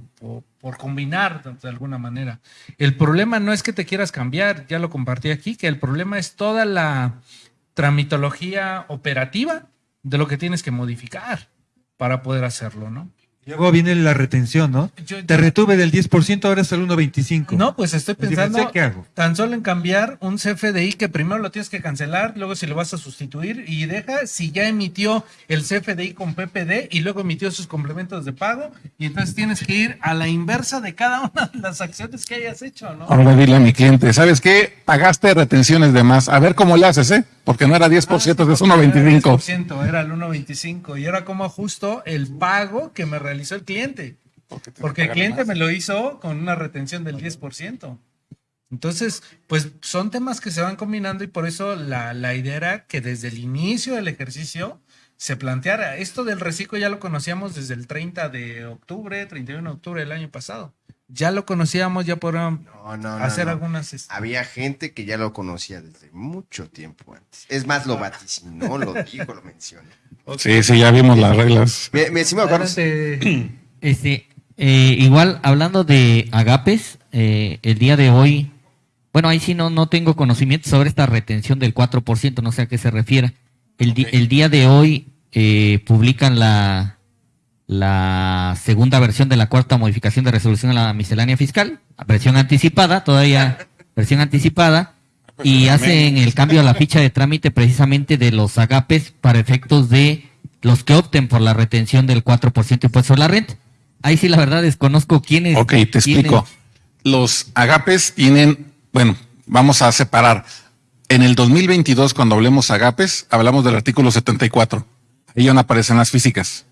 por, combinar de alguna manera. El problema no es que te quieras cambiar, ya lo compartí aquí, que el problema es toda la tramitología operativa de lo que tienes que modificar para poder hacerlo, ¿no? Luego viene la retención, ¿no? Yo- Te retuve del 10%, ahora es el 1.25. No, pues estoy pensando diferencial, ¿Qué hago? tan solo en cambiar un CFDI que primero lo tienes que cancelar, luego si lo vas a sustituir y deja si ya emitió el CFDI con PPD y luego emitió sus complementos de pago y entonces tienes que ir a la inversa de cada (laughs) una de las acciones que hayas hecho, ¿no? Ahora dile a mi cliente, ¿sabes qué? Pagaste retenciones de más. A ver cómo le haces, ¿eh? Porque no era 10%, es 1.25. 10%, era el 1.25 y era como ajusto el pago que me realizó el cliente. Porque el cliente más. me lo hizo con una retención del 10%. Entonces, pues son temas que se van combinando y por eso la, la idea era que desde el inicio del ejercicio se planteara. Esto del reciclo ya lo conocíamos desde el 30 de octubre, 31 de octubre del año pasado. Ya lo conocíamos, ya podrían No, no, hacer no. algunas... este, Había gente que ya lo conocía desde mucho tiempo antes. Es más, lo vaticinó, lo dijo, lo mencionó. Sí, sí, ya vimos las reglas. Me, me estimado Carlos. Este, eh, igual, hablando de agapes, eh, el día de hoy, bueno, ahí sí no, no tengo conocimiento sobre esta retención del 4%, no sé a qué se refiera. El, di- el día de hoy eh, publican la, la segunda versión de la cuarta modificación de resolución a la miscelánea fiscal, versión anticipada, todavía versión anticipada, y hacen el cambio a la ficha de trámite precisamente de los agapes para efectos de los que opten por la retención del 4% impuesto a la renta. Ahí sí, la verdad, desconozco quiénes. Ok, te explico. Los agapes tienen, bueno, vamos a separar. En el 2022, cuando hablemos agapes, hablamos del artículo 74. Ahí no aparecen las físicas.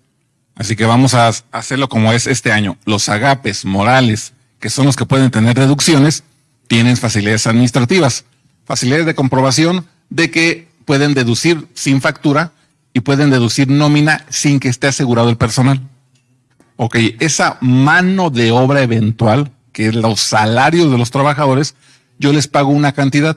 Así que vamos a hacerlo como es este año. Los agapes morales, que son los que pueden tener deducciones, tienen facilidades administrativas, facilidades de comprobación de que pueden deducir sin factura y pueden deducir nómina sin que esté asegurado el personal. Ok, esa mano de obra eventual, que es los salarios de los trabajadores, yo les pago una cantidad,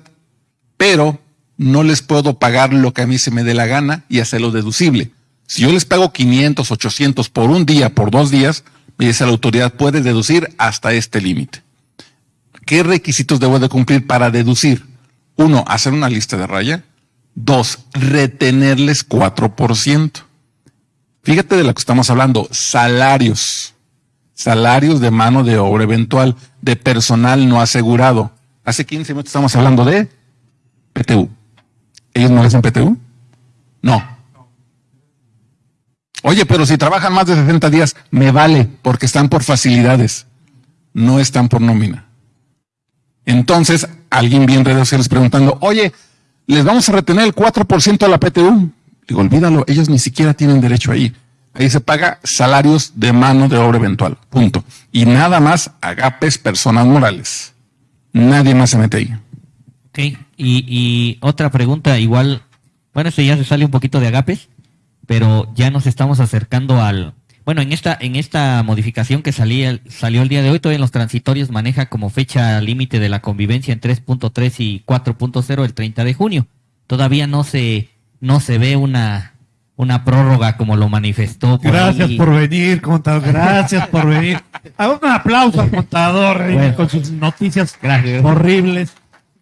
pero no les puedo pagar lo que a mí se me dé la gana y hacerlo deducible. Si yo les pago 500, 800 por un día, por dos días, me dice la autoridad puede deducir hasta este límite. ¿Qué requisitos debo de cumplir para deducir? Uno, hacer una lista de raya. Dos, retenerles 4%. Fíjate de lo que estamos hablando, salarios. Salarios de mano de obra eventual, de personal no asegurado. Hace 15 minutos estamos hablando de PTU. ¿Ellos no hacen PTU? No. Oye, pero si trabajan más de 60 días, me vale, porque están por facilidades. No están por nómina. Entonces, alguien bien redes sociales preguntando, oye, les vamos a retener el 4% a la PTU. Digo, olvídalo, ellos ni siquiera tienen derecho ahí. Ahí se paga salarios de mano de obra eventual. Punto. Y nada más agapes personas morales. Nadie más se mete ahí. Ok, y, y otra pregunta, igual, bueno, esto ya se sale un poquito de agapes, pero ya nos estamos acercando al, bueno, en esta, en esta modificación que salía, salió el día de hoy, todavía en los transitorios maneja como fecha límite de la convivencia en 3.3 y 4.0 el 30 de junio. Todavía no se, no se ve una, una prórroga como lo manifestó. Por Gracias ahí. por venir, contador. Gracias por venir. Haga (laughs) un aplauso al contador eh, Bueno. con sus noticias horribles.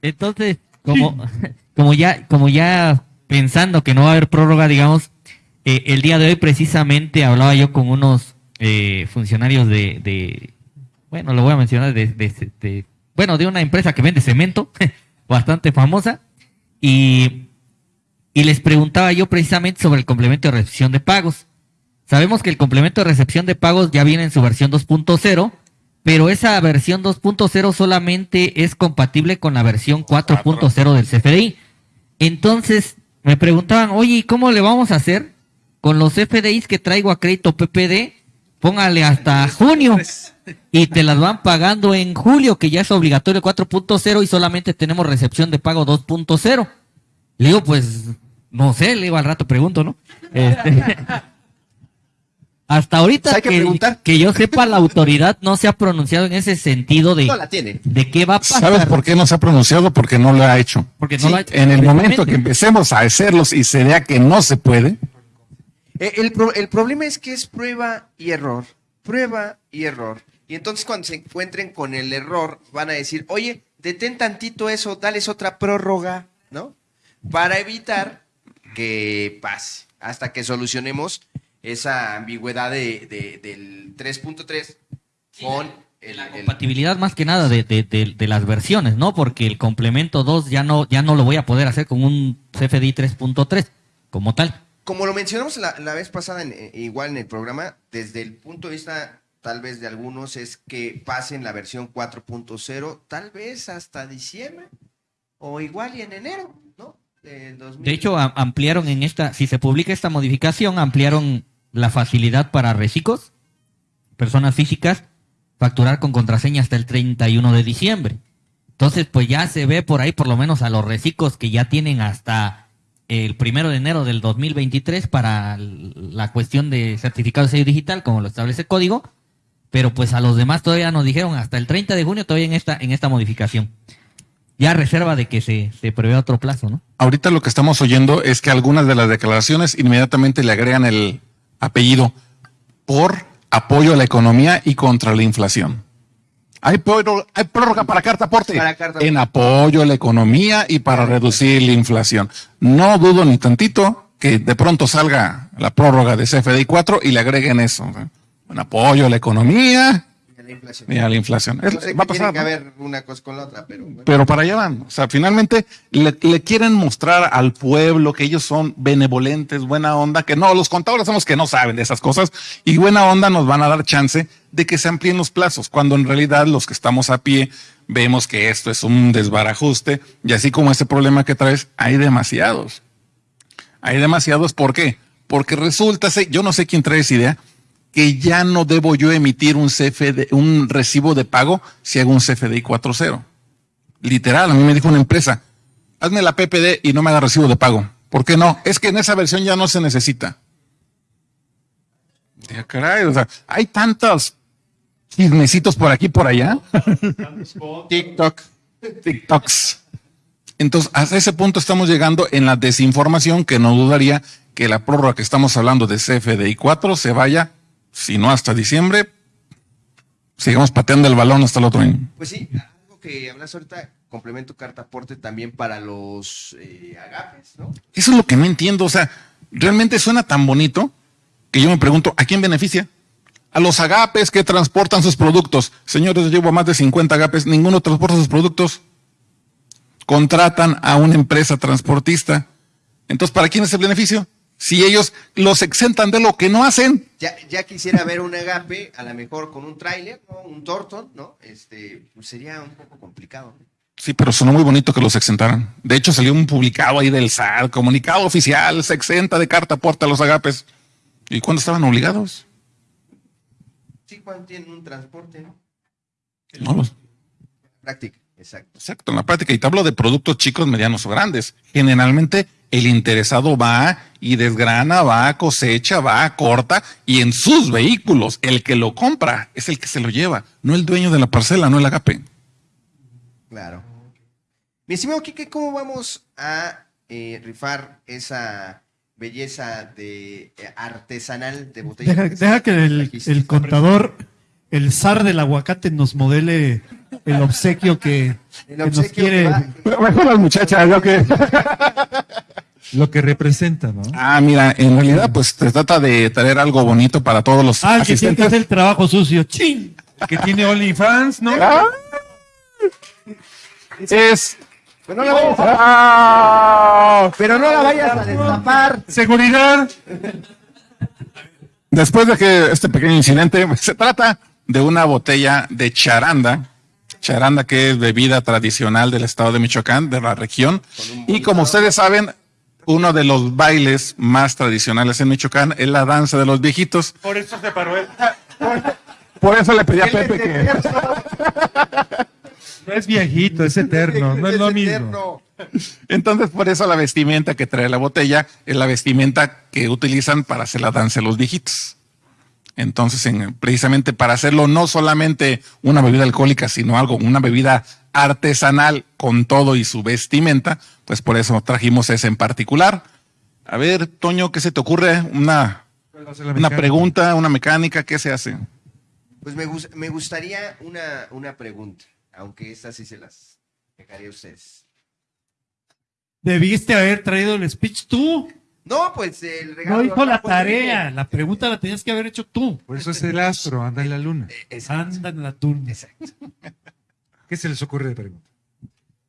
Entonces, como, (laughs) como ya, como ya pensando que no va a haber prórroga, digamos, eh, el día de hoy precisamente hablaba yo con unos eh, funcionarios de, bueno, lo voy a mencionar, de, de- bueno, de una empresa que vende cemento, (laughs) bastante famosa, y, y les preguntaba yo precisamente sobre el complemento de recepción de pagos. Sabemos que el complemento de recepción de pagos ya viene en su versión 2.0, pero esa versión 2.0 solamente es compatible con la versión 4.0 del CFDI. Entonces, me preguntaban, oye, ¿y cómo le vamos a hacer con los FDIs que traigo a crédito PPD? Póngale hasta junio y te las van pagando en julio, que ya es obligatorio 4.0 y solamente tenemos recepción de pago 2.0. Le digo, pues, no sé, le digo al rato, pregunto, ¿no? Este, (laughs) hasta ahorita Pues hay que que, preguntar. que yo sepa, la autoridad no se ha pronunciado en ese sentido de, No la tiene. de qué va a pasar. ¿Sabes por qué no se ha pronunciado? Porque no lo ha hecho. Porque no lo ha hecho. En el momento que empecemos a hacerlos y se vea que no se puede, El, pro- el problema es que es prueba y error, prueba y error. Y entonces cuando se encuentren con el error, van a decir, oye, detén tantito eso, dales otra prórroga, ¿no? Para evitar que pase, hasta que solucionemos esa ambigüedad de, de- del 3.3 con el, el- compatibilidad más que nada de, de- de- de las versiones, ¿no? Porque el complemento 2 ya no, ya no lo voy a poder hacer con un CFDI 3.3 como tal. Como lo mencionamos la, la vez pasada, en- eh, igual en el programa, desde el punto de vista tal vez de algunos es que pasen la versión 4.0, tal vez hasta diciembre o igual y en enero, ¿no? Del 2000. De hecho, ampliaron en esta, si se publica esta modificación, ampliaron la facilidad para reciclos, personas físicas, facturar con contraseña hasta el 31 de diciembre. Entonces, pues ya se ve por ahí, por lo menos a los reciclos que ya tienen hasta el primero de enero del 2023 para la cuestión de certificado de sello digital, como lo establece el código, pero pues a los demás todavía nos dijeron hasta el 30 de junio todavía en esta, en esta modificación. Ya reserva de que se, se prevé otro plazo, ¿no? ahorita lo que estamos oyendo es que algunas de las declaraciones inmediatamente le agregan el apellido por apoyo a la economía y contra la inflación. Hay, prórroga- hay prórroga para carta aporte en apoyo a la economía y para reducir la inflación. No dudo ni tantito que de pronto salga la prórroga de CFDI 4 y le agreguen eso. ¿no? En apoyo a la economía la inflación. y a la inflación. Es- va a qué tiene pasar. que ver una cosa con la otra, pero bueno. Pero para allá van. O sea, finalmente le, le quieren mostrar al pueblo que ellos son benevolentes, buena onda, que no, los contadores somos que no saben de esas cosas y buena onda nos van a dar chance de que se amplíen los plazos, cuando en realidad los que estamos a pie vemos que esto es un desbarajuste y así como ese problema que traes, hay demasiados. Hay demasiados, ¿por qué? Porque resulta, yo no sé quién trae esa idea, que ya no debo yo emitir un CFD, un recibo de pago si hago un CFDI 4.0. Literal, a mí me dijo una empresa, hazme la PPD y no me haga recibo de pago. ¿Por qué no? Es que en esa versión ya no se necesita. Ya, caray, o sea, hay tantos chismecitos por aquí por allá. (laughs) TikTok. TikToks. Entonces, hasta ese punto estamos llegando en la desinformación que no dudaría que la prórroga que estamos hablando de CFDI 4 se vaya, si no hasta diciembre, sigamos pateando el balón hasta el otro año. Pues sí, algo que hablas ahorita, complemento carta aporte también para los eh, agapes, ¿no? Eso es lo que no entiendo. O sea, realmente suena tan bonito que yo me pregunto, ¿a quién beneficia? A los agapes que transportan sus productos. Señores, llevo más de 50 agapes, ninguno transporta sus productos. Contratan a una empresa transportista. Entonces, ¿para quién es el beneficio? Si ellos los exentan de lo que no hacen. Ya, ya quisiera ver un agape, a lo mejor con un tráiler, ¿no? Un Torton, ¿no? Este, pues sería un poco complicado. Sí, pero sonó muy bonito que los exentaran. De hecho, salió un publicado ahí del SAT, comunicado oficial, se exenta de carta aporte a los agapes. ¿Y cuándo estaban obligados? Sí, cuando tienen un transporte, ¿no? No, los- Práctica, exacto. Exacto, en la práctica. Y te hablo de productos chicos, medianos o grandes. Generalmente el interesado va y desgrana, va, cosecha, va, corta y en sus vehículos el que lo compra es el que se lo lleva, no el dueño de la parcela, no el agape. Claro. Mi estimado Kike, ¿cómo vamos a eh, rifar esa belleza de eh, artesanal de botella? Deja, deja que el, el contador, el zar del aguacate, nos modele el obsequio que, El que nos quiere. que va- Mejor las muchachas, lo que... (laughs) Lo que representa, ¿no? Ah, mira, en realidad pues se trata de traer algo bonito para todos los Ah, que tiene que hacer el trabajo sucio. ¡Chin! Que tiene OnlyFans, ¿no? Es... Pero no la vayas a, pero no la vayas a destapar. Seguridad. Después de que este pequeño incidente, se trata de una botella de charanda, charanda que es bebida tradicional del estado de Michoacán, de la región. Y como ustedes saben, uno de los bailes más tradicionales en Michoacán es la danza de los viejitos. Por eso se paró él. Por eso le pedí a Pepe que... No es viejito, es eterno, no es lo mismo. Entonces, por eso la vestimenta que trae la botella es la vestimenta que utilizan para hacer la danza de los viejitos. Entonces, en- precisamente para hacerlo no solamente una bebida alcohólica, sino algo, una bebida artesanal con todo y su vestimenta, pues por eso trajimos ese en particular. A ver, Toño, ¿qué se te ocurre? Una, ¿Cuál va a ser la una pregunta, una mecánica, ¿qué se hace? Pues me, me gustaría una, una pregunta, aunque estas sí se las dejaría a ustedes. Debiste haber traído el speech tú. No, pues el regalo. No hizo la tarea. La pregunta la tenías que haber hecho tú. Por eso es el astro, anda en la luna. Anda en la luna. (laughs) ¿Qué se les ocurre de pregunta?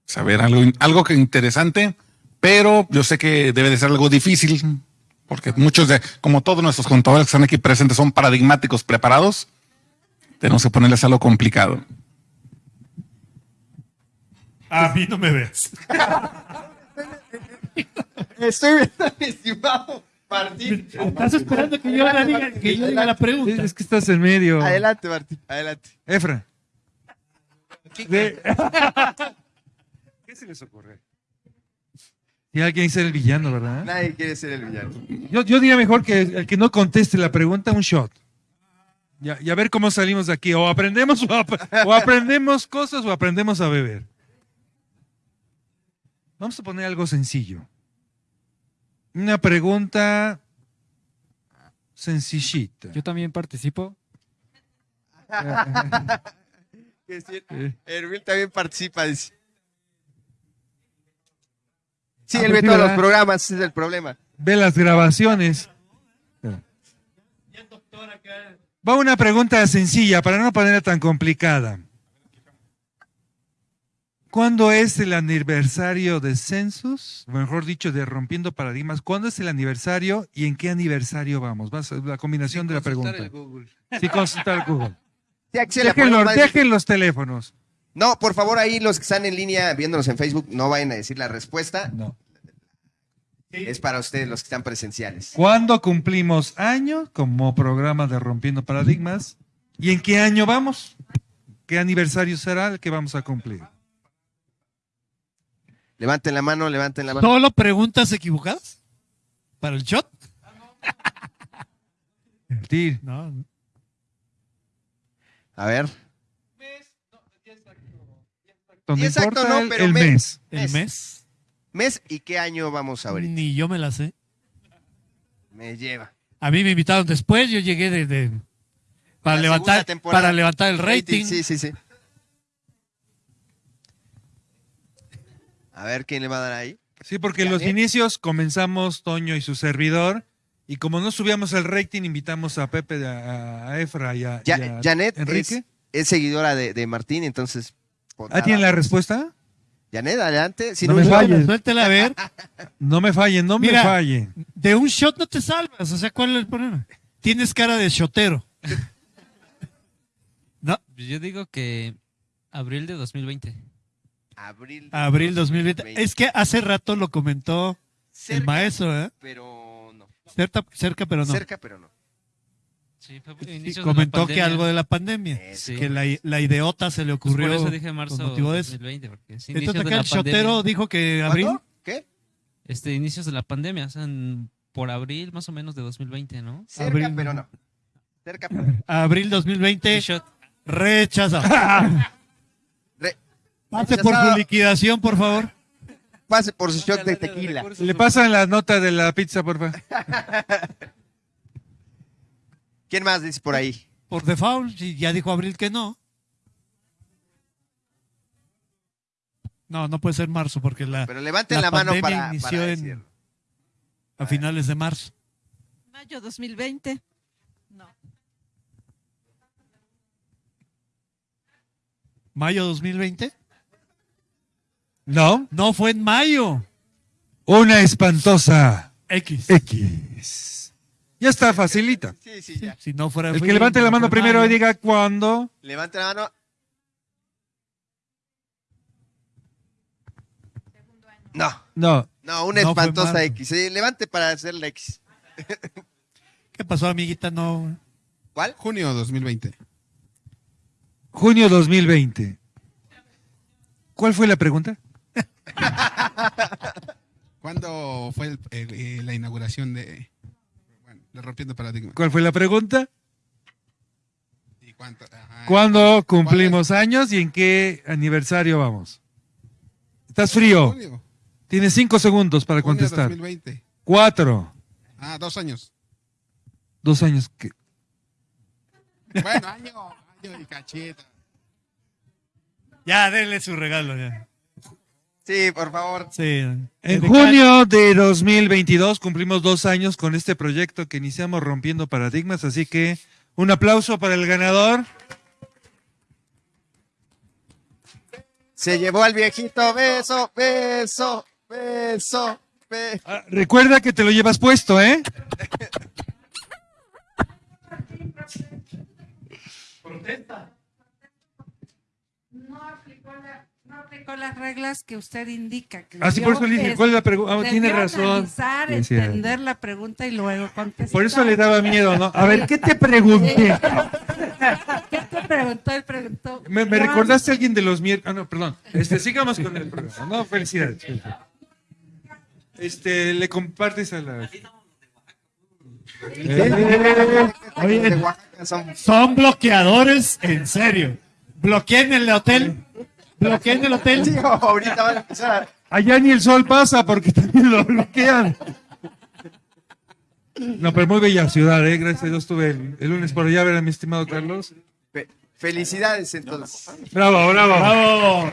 saber algo, algo que interesante, pero yo sé que debe de ser algo difícil, porque muchos de, como todos nuestros contadores que están aquí presentes son paradigmáticos preparados, tenemos que ponerles algo complicado. A mí no me ves. (laughs) Estoy viendo mi estimado Martín. Estás esperando que yo la diga, que yo diga la pregunta. Es que estás en medio. Adelante, Martín, adelante. Efra. De- (laughs) ¿Qué se les ocurre? Y alguien ser el villano, ¿verdad? Nadie quiere ser el villano. Yo, yo diría mejor que el que no conteste la pregunta, un shot. Ya, y a ver cómo salimos de aquí. O aprendemos, o, ap- o aprendemos cosas o aprendemos a beber. Vamos a poner algo sencillo. Una pregunta sencillita. Yo también participo. (laughs) Erwin también participa. Sí, él ve todos los programas, ese es el problema. Ve las grabaciones. Va una pregunta sencilla para no ponerla tan complicada. ¿Cuándo es el aniversario de Census? O Mejor dicho, de Rompiendo Paradigmas. ¿Cuándo es el aniversario y en qué aniversario vamos? Vas a- la combinación de la pregunta. Sí, consultar el Google. (laughs) Sí, aquí se la Dejen ponemos los, dejen los teléfonos. No, por favor, ahí los que están en línea viéndonos en Facebook, no vayan a decir la respuesta. No. Es para ustedes los que están presenciales. ¿Cuándo cumplimos años como programa de Rompiendo Paradigmas? ¿Y en qué año vamos? ¿Qué aniversario será el que vamos a cumplir? Levanten la mano, levanten la mano. ¿Solo preguntas equivocadas? ¿Para el shot? Mentir. No. A ver. Y exacto, no, el, pero el mes. mes. ¿El mes? Mes y qué año vamos a abrir. Ni yo me la sé. Me lleva. A mí me invitaron después, yo llegué de, de- para levantar para levantar el rating. Sí, sí, sí. A ver quién le va a dar ahí. Sí, porque los Janet. inicios comenzamos Toño y su servidor. Y como no subíamos el rating, invitamos a Pepe, a, a Efra y a, Ya, y a Janet Enrique. es, es seguidora de, de Martín, entonces. pues, ¿Ah, tiene la respuesta? Janet, adelante. Si no, me yo- fallen. Suéltela a ver. (laughs) No me fallen, no Mira, me fallen. De un shot no te salvas. O sea, ¿cuál es el problema? Tienes cara de shotero. (laughs) No, Yo digo que abril de 2020. Abril. abril 2020. Es que hace rato lo comentó el maestro, ¿eh? Pero no. Cerca, cerca pero no. Cerca, pero no. Sí, Sí, comentó que algo de la pandemia. Sí. Que la, la ideota se le Pues ocurrió. por eso dije marzo con motivo de eso. 2020, porque es inicios Entonces de acá la el shotero dijo que abril. ¿Qué? Este, inicios de la pandemia, o sea, en- por abril más o menos de 2020, ¿no? Cerca, Abril. pero no. Cerca, pero no. (laughs) Abril 2020. Rechaza. (laughs) Pase por su liquidación, por favor. Pase por su shot de tequila. Le pasan la nota de la pizza, por favor. (laughs) ¿Quién más dice por ahí? Por default, ya dijo Abril que no. No, no puede ser marzo porque la, Pero levanten la mano pandemia para- inició para en- a finales de marzo. Mayo 2020. No. ¿Mayo 2020? No. No fue en mayo. Una espantosa X. X. Ya está, facilita. Sí, sí, ya. Si no fuera El que levante la no mano primero y diga cuándo. Levante la mano. No. No. No, una No espantosa. X. Sí, levante para hacer la X. ¿Qué pasó, amiguita? No. ¿Cuál? Junio 2020. Junio 2020. ¿Cuál fue la pregunta? (laughs) ¿Cuándo fue el- el- eh, la inauguración de, bueno, de Rompiendo Paradigmas? ¿Cuál fue la pregunta? ¿Y cuánto? Ajá. ¿Cuándo cumplimos años y en qué aniversario vamos? ¿Estás frío? Tienes cinco segundos para Junio contestar. 2020. Cuatro. Ah, dos años. Dos años. que- Bueno, año, año y cacheta. Ya, denle su regalo. Ya. Sí, por favor. Sí. En Edecán- junio de 2022 cumplimos dos años con este proyecto que iniciamos rompiendo paradigmas, así que un aplauso para el ganador. Se llevó al viejito. Beso, beso, beso, beso. Ah, Recuerda que te lo llevas puesto, ¿eh? No aplicó, la- no aplicó las reglas que usted indica. que Ah, sí, por eso le dije, ¿cuál es la pregunta? Ah, debió tiene razón. entender la pregunta y luego contestar. Por eso le daba miedo, ¿no? A ver, ¿qué te (laughs) pregunté? ¿Qué te preguntó? Él preguntó. Me, me recordaste a alguien de los miércoles. Ah, no, perdón. Este, sigamos con el programa. No, felicidades. Este, le compartes a la. Oye, Oaxaca son- son bloqueadores, en serio. Bloqueen el hotel. Bloqueen el hotel. Sí, ahorita van a empezar Allá ni el sol pasa porque también lo bloquean. No, pero muy bella ciudad, ¿eh? Gracias a Dios estuve el, el lunes por allá a ver a mi estimado Carlos. Fe- Felicidades, entonces. Bravo, bravo. Bravo.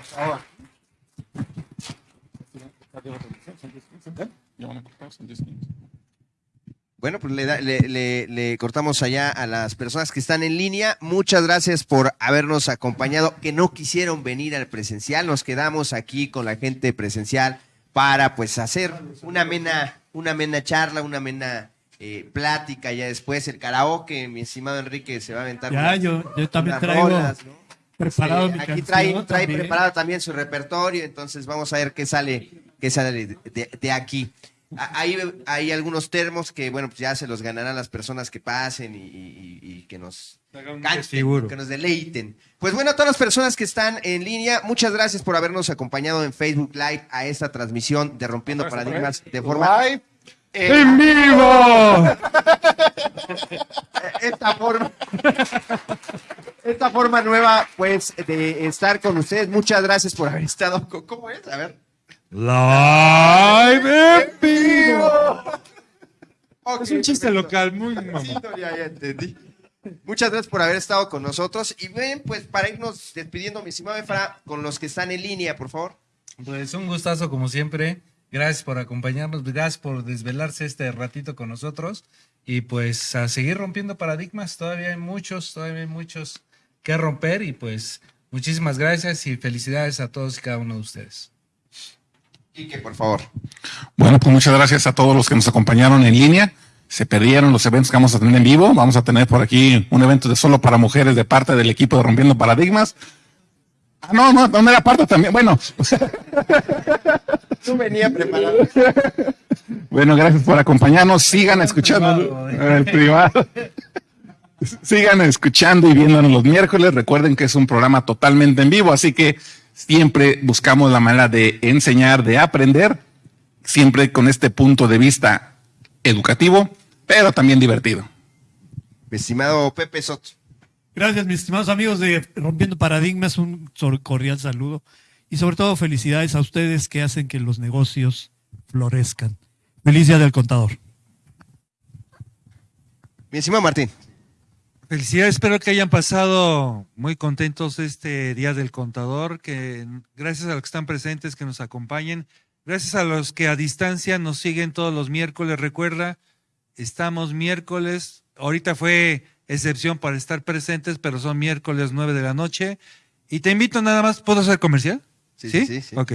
Bueno, pues le, da- le- le- le cortamos allá a las personas que están en línea. Muchas gracias por habernos acompañado, que no quisieron venir al presencial. Nos quedamos aquí con la gente presencial para pues hacer una amena, una amena charla, una amena eh, plática. Ya después el karaoke, mi estimado Enrique se va a aventar. Ya, unas- yo, yo también traigo rolas, ¿no? preparado Sí, mi aquí trae, trae también. preparado también su repertorio, entonces vamos a ver qué sale, qué sale de, de- de aquí. Hay, hay algunos termos que, bueno, pues ya se los ganarán las personas que pasen y, y- y- y que nos canten, que nos deleiten. Pues bueno, a todas las personas que están en línea, muchas gracias por habernos acompañado en Facebook Live a esta transmisión de Rompiendo Paradigmas de forma... Live. ¡En vivo! (laughs) esta forma esta forma nueva pues de estar con ustedes muchas gracias por haber estado con- ¿cómo es? a ver Live en vivo. Es un chiste perfecto. local, muy mamón. no, ya, ya entendí. Muchas gracias por haber estado con nosotros. Y ven, pues para irnos despidiendo, mi estimado Efra, con los que están en línea, por favor. Pues un gustazo como siempre. Gracias por acompañarnos, gracias por desvelarse este ratito con nosotros y pues a seguir rompiendo paradigmas. Todavía hay muchos, todavía hay muchos que romper y pues muchísimas gracias y felicidades a todos y cada uno de ustedes. Quique, por favor. Bueno, pues muchas gracias a todos los que nos acompañaron en línea. Se perdieron los eventos que vamos a tener en vivo. Vamos a tener por aquí un evento de solo para mujeres de parte del equipo de Rompiendo Paradigmas. Ah, no, no, no era parte también. Bueno, (laughs) No venía preparado. bueno, gracias por acompañarnos. Sigan escuchando el privado. (laughs) Sigan escuchando y viéndonos los miércoles. Recuerden que es un programa totalmente en vivo, así que siempre buscamos la manera de enseñar, de aprender, siempre con este punto de vista educativo, pero también divertido. Mi estimado Pepe Soto. Gracias, mis estimados amigos de Rompiendo Paradigmas, un cordial saludo y sobre todo felicidades a ustedes que hacen que los negocios florezcan. Feliz día del contador. Mi estimado Martín. Felicidades, espero que hayan pasado muy contentos este Día del Contador, que gracias a los que están presentes, que nos acompañen, gracias a los que a distancia nos siguen todos los miércoles. Recuerda, estamos miércoles, ahorita fue excepción para estar presentes, pero son miércoles 9 de la noche. Y te invito nada más, ¿puedo hacer comercial? Sí, sí, sí, sí. Ok.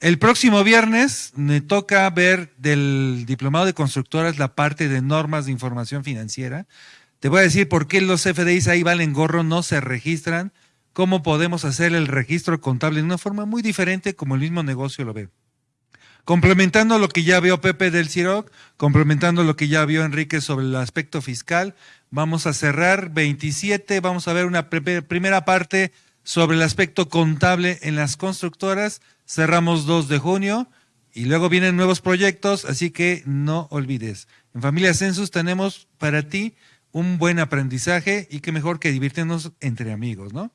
El próximo viernes me toca ver del Diplomado de Constructoras la parte de normas de información financiera. Te voy a decir por qué los FDIs ahí valen gorro, no se registran, cómo podemos hacer el registro contable de una forma muy diferente como el mismo negocio lo ve. Complementando lo que ya vio Pepe del CIROC, complementando lo que ya vio Enrique sobre el aspecto fiscal, vamos a cerrar 27, vamos a ver una primera parte sobre el aspecto contable en las constructoras, cerramos 2 de junio y luego vienen nuevos proyectos, así que no olvides. En Familia Census tenemos para ti un buen aprendizaje y qué mejor que divirtirnos entre amigos, ¿no?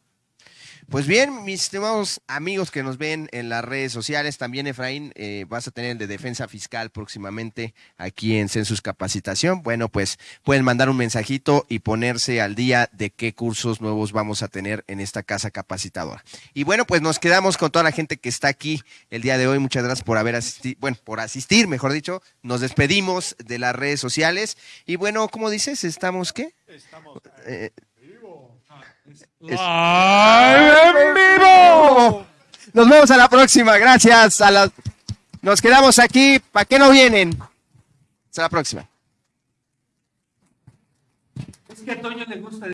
Pues bien, mis estimados amigos que nos ven en las redes sociales, también Efraín, eh, vas a tener el de defensa fiscal próximamente aquí en Census Capacitación. Bueno, pues pueden mandar un mensajito y ponerse al día de qué cursos nuevos vamos a tener en esta casa capacitadora. Y bueno, pues nos quedamos con toda la gente que está aquí el día de hoy. Muchas gracias por haber asistido, bueno, por asistir, mejor dicho. Nos despedimos de las redes sociales. Y bueno, ¿cómo dices? ¿Estamos qué? Estamos en vivo! Nos vemos a la próxima. Gracias. A las... Nos quedamos aquí. ¿Para qué no vienen? Hasta la próxima. Es que a Toño le gusta.